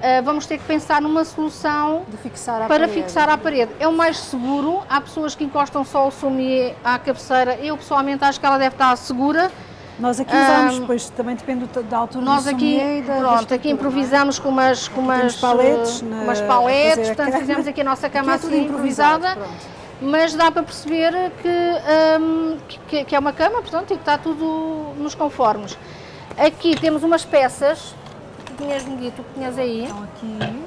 eh, vamos ter que pensar numa solução fixar para parede. fixar à parede. É o mais seguro, há pessoas que encostam só o somier à cabeceira, eu pessoalmente acho que ela deve estar segura. Nós aqui usamos, um, depois também depende da altura nós do aqui, da, pronto, aqui é? improvisamos com umas, com umas paletes, uh, umas paletes portanto fizemos aqui a nossa cama aqui é assim improvisada. Mas dá para perceber que, um, que, que, é uma cama, portanto, e que está tudo nos conformes. Aqui temos umas peças, que tinhas-me dito, que tinhas aí. Estão aqui.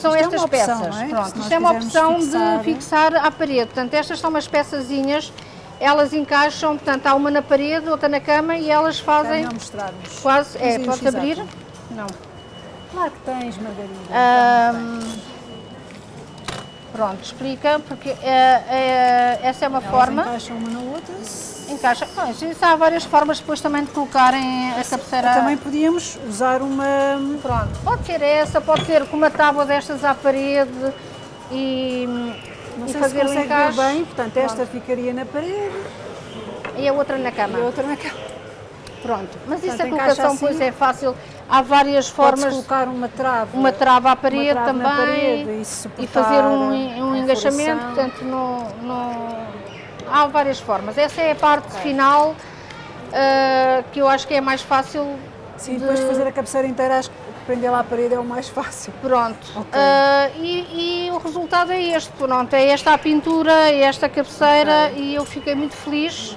São isto estas é peças. Opção, é? Pronto, isto é uma opção fixar... de fixar à parede. Portanto, estas são umas peçazinhas, elas encaixam, portanto, há uma na parede, outra na cama e elas fazem. Não mostrarmos. Quase, é, podes abrir? Não. Claro que tens, Margarida. Pronto, explica, porque é, é, essa é uma elas forma. encaixam uma na outra. Encaixa. Não, isso há várias formas depois também de colocarem a cabeceira. Também podíamos usar uma... Pronto, pode ser essa, pode ser com uma tábua destas à parede e, Não e fazer se o encaixe. bem, portanto Pronto. esta ficaria na parede. E a outra na cama. E a outra na cama. Pronto, mas portanto, isso a colocação assim, pois é fácil. Há várias formas. colocar uma trava. Uma trava à parede também. Parede, e, e, fazer um, um engaixamento, portanto, no, no há várias formas. Essa é a parte okay. final uh, que eu acho que é mais fácil. Sim, de... depois de fazer a cabeceira inteira, acho que prender lá à parede é o mais fácil. Pronto. Okay. Uh, e, e, o resultado é este, pronto, é esta a pintura, é esta cabeceira okay. e eu fiquei muito feliz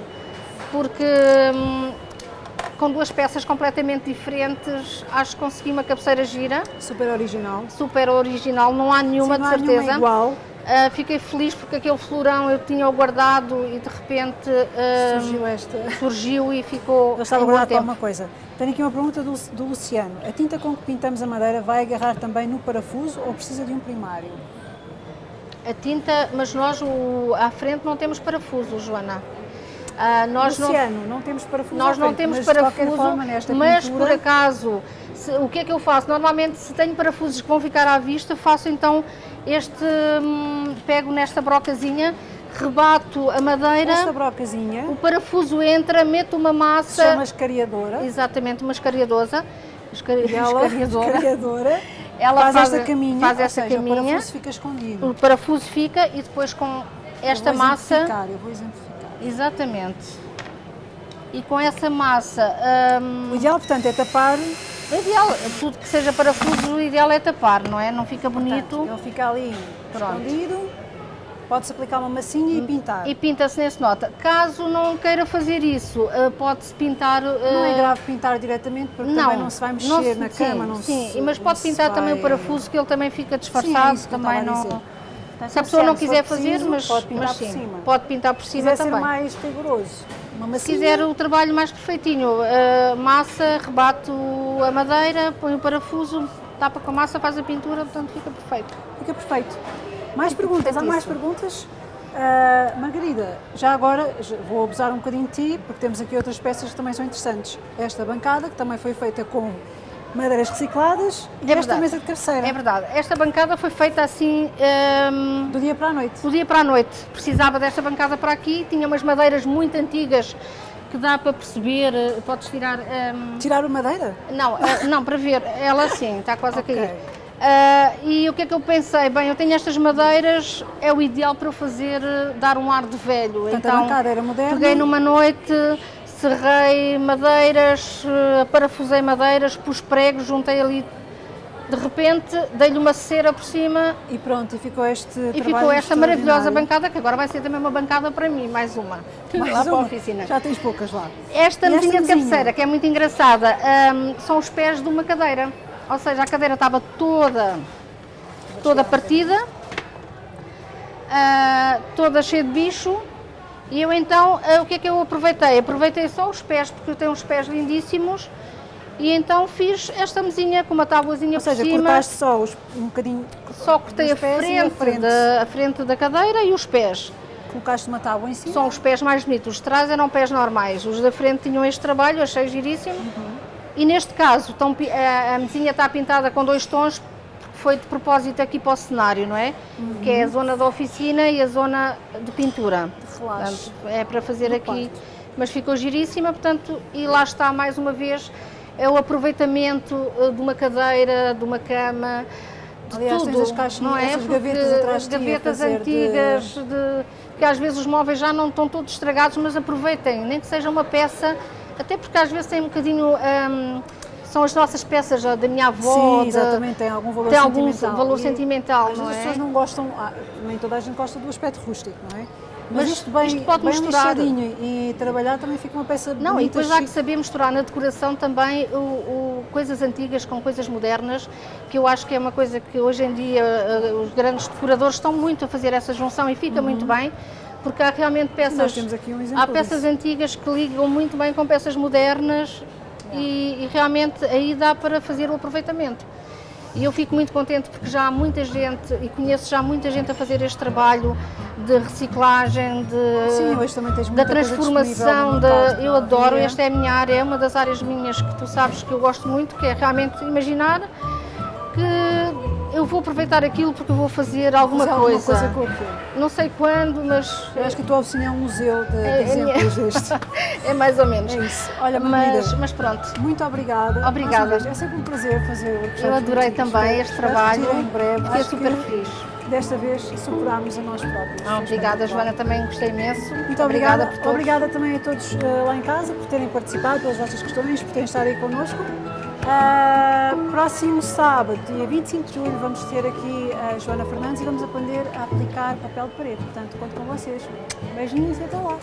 porque hum, com duas peças completamente diferentes, acho que consegui uma cabeceira gira. Super original. Super original, não há nenhuma Sim, não de certeza. Há nenhuma igual. Uh, fiquei feliz porque aquele florão eu tinha guardado e de repente uh, surgiu, esta... surgiu e ficou. Eu estava guardado para uma coisa. Tenho aqui uma pergunta do, do, Luciano. A tinta com que pintamos a madeira vai agarrar também no parafuso ou precisa de um primário? A tinta, mas nós o, à frente não temos parafuso, Joana. Uh, nós Luciano, não, não temos parafuso. Nós não temos mas parafuso, forma, mas pintura... por acaso, se, o que é que eu faço? Normalmente, se tenho parafusos que vão ficar à vista, faço então este, hum, pego nesta brocazinha, rebato a madeira. Esta brocazinha. O parafuso entra, meto uma massa. Chama escariadora. Exatamente, uma escariadosa. Escari... Ela, escariadora. escariadora. Ela faz, faz esta caminha, faz esta seja, caminha. o parafuso fica escondido. O parafuso fica e depois com esta eu vou massa. Eu vou exemplificar. Exatamente. E com essa massa. Hum... O ideal, portanto, é tapar o ideal, tudo que seja parafuso, o ideal é tapar, não é? Não fica bonito. Portanto, ele fica ali Pronto. escondido, pode-se aplicar uma massinha e pintar. E pinta-se nesse nota. Caso não queira fazer isso, uh, pode-se pintar... Uh... Não é grave pintar diretamente, porque não, também não se vai mexer se, na sim, cama. Não sim, se, mas pode pintar também vai... o parafuso, que ele também fica disfarçado, sim, é também não... Portanto, se a pessoa não quiser preciso, fazer, mas, pode pintar mas por sim, cima. pode pintar por cima quiser também. ser mais rigoroso, uma Se quiser o trabalho mais perfeitinho, uh, massa, rebato a madeira, põe o parafuso, tapa com a massa, faz a pintura, portanto fica perfeito. Fica perfeito. Mais perguntas? Há mais perguntas? Uh, Margarida, já agora vou abusar um bocadinho de ti, porque temos aqui outras peças que também são interessantes. Esta bancada, que também foi feita com madeiras recicladas, É e esta mesa de cabeceira. É verdade. Esta bancada foi feita assim um, Do dia para a noite. do dia para a noite. Precisava desta bancada para aqui, tinha umas madeiras muito antigas que dá para perceber, eh, podes tirar. um, Tirar a madeira? Não, eh, não, para ver, ela sim, está quase Ok. a cair. Ah, e o que é que eu pensei? Bem, eu tenho estas madeiras, é o ideal para eu fazer, dar um ar de velho. Portanto, então, a bancada era moderna. peguei numa noite, serrei madeiras, eh, parafusei madeiras, pus pregos, juntei ali. De repente, dei-lhe uma cera por cima E pronto, e ficou este e ficou esta maravilhosa bancada, que agora vai ser também uma bancada para mim, mais uma. Mais lá para a uma. oficina. Já tens poucas lá. Esta mesinha de cabeceira, que é muito engraçada, hum, são os pés de uma cadeira. Ou seja, a cadeira estava toda, toda partida, ah, toda cheia de bicho. E eu então, ah, o que é que eu aproveitei? Aproveitei só os pés, porque eu tenho uns pés lindíssimos. E então fiz esta mesinha com uma tábuazinha Ou seja, por cima. cortaste só os, um bocadinho, Só cortei a os pés e a frente, frente. Da, a frente da cadeira e os pés. colocaste uma tábua em cima. São os pés mais bonitos. Os de trás eram pés normais. Os da frente tinham este trabalho, achei giríssimo. E neste caso, pi- a, a mesinha está pintada com dois tons, foi de propósito aqui para o cenário, não é? Que é a zona da oficina e a zona de pintura. Portanto, é para fazer aqui. Mas ficou giríssima, portanto, e lá está mais uma vez, é o aproveitamento eh, de uma cadeira, de uma cama, de Aliás, tudo, as caixinhas, não é? Porque gavetas atrás gavetas fazer de- antigas, de... que às vezes os móveis já não estão todos estragados, mas aproveitem, nem que seja uma peça, até porque às vezes tem um bocadinho, hum, são as nossas peças da minha avó, Sim, de- exatamente, tem algum valor tem algum sentimental. valor E sentimental, não vezes é? as pessoas não gostam, ah, nem toda a gente gosta do aspecto rústico, não é? Mas, Mas isto bem, isto pode bem misturar. e trabalhar também fica uma peça Não, bonita, e depois há que saber misturar na decoração também o, o- coisas antigas com coisas modernas, que eu acho que é uma coisa que hoje em dia eh, os grandes decoradores estão muito a fazer essa junção e fica muito bem, porque há realmente peças. Uhum. Nós temos aqui um exemplo há peças disso. antigas que ligam muito bem com peças modernas e, e realmente aí dá para fazer o aproveitamento. E eu fico muito contente porque já há muita gente, e conheço já muita gente a fazer este trabalho de reciclagem, de, Sim, hoje também tens da transformação, da, eu é? adoro, é- esta é a minha área, é uma das áreas minhas que tu sabes que eu gosto muito, que é realmente imaginar que eu vou aproveitar aquilo porque eu vou fazer alguma, fazer coisa. alguma coisa com aquilo. Não sei quando, mas Eu acho que a tua oficina é um museu de, de É- é exemplos deste. é mais ou menos. É isso. Olha, mas, mas pronto. muito obrigada. Obrigada. É sempre um prazer fazer o Eu adorei também este trabalho. Em breve. Fiquei super que feliz. Desta vez superámos a nós próprios. Ah, obrigada, espetacular. Joana, também gostei imenso. Muito obrigada, por todos. obrigada também a todos eh, lá em casa por terem participado, pelas vossas questões, por terem estado aí connosco. Ah, próximo sábado, dia 25 de julho, vamos ter aqui a Joana Fernandes e vamos aprender a aplicar papel de parede. Portanto, conto com vocês. Beijinhos e até lá.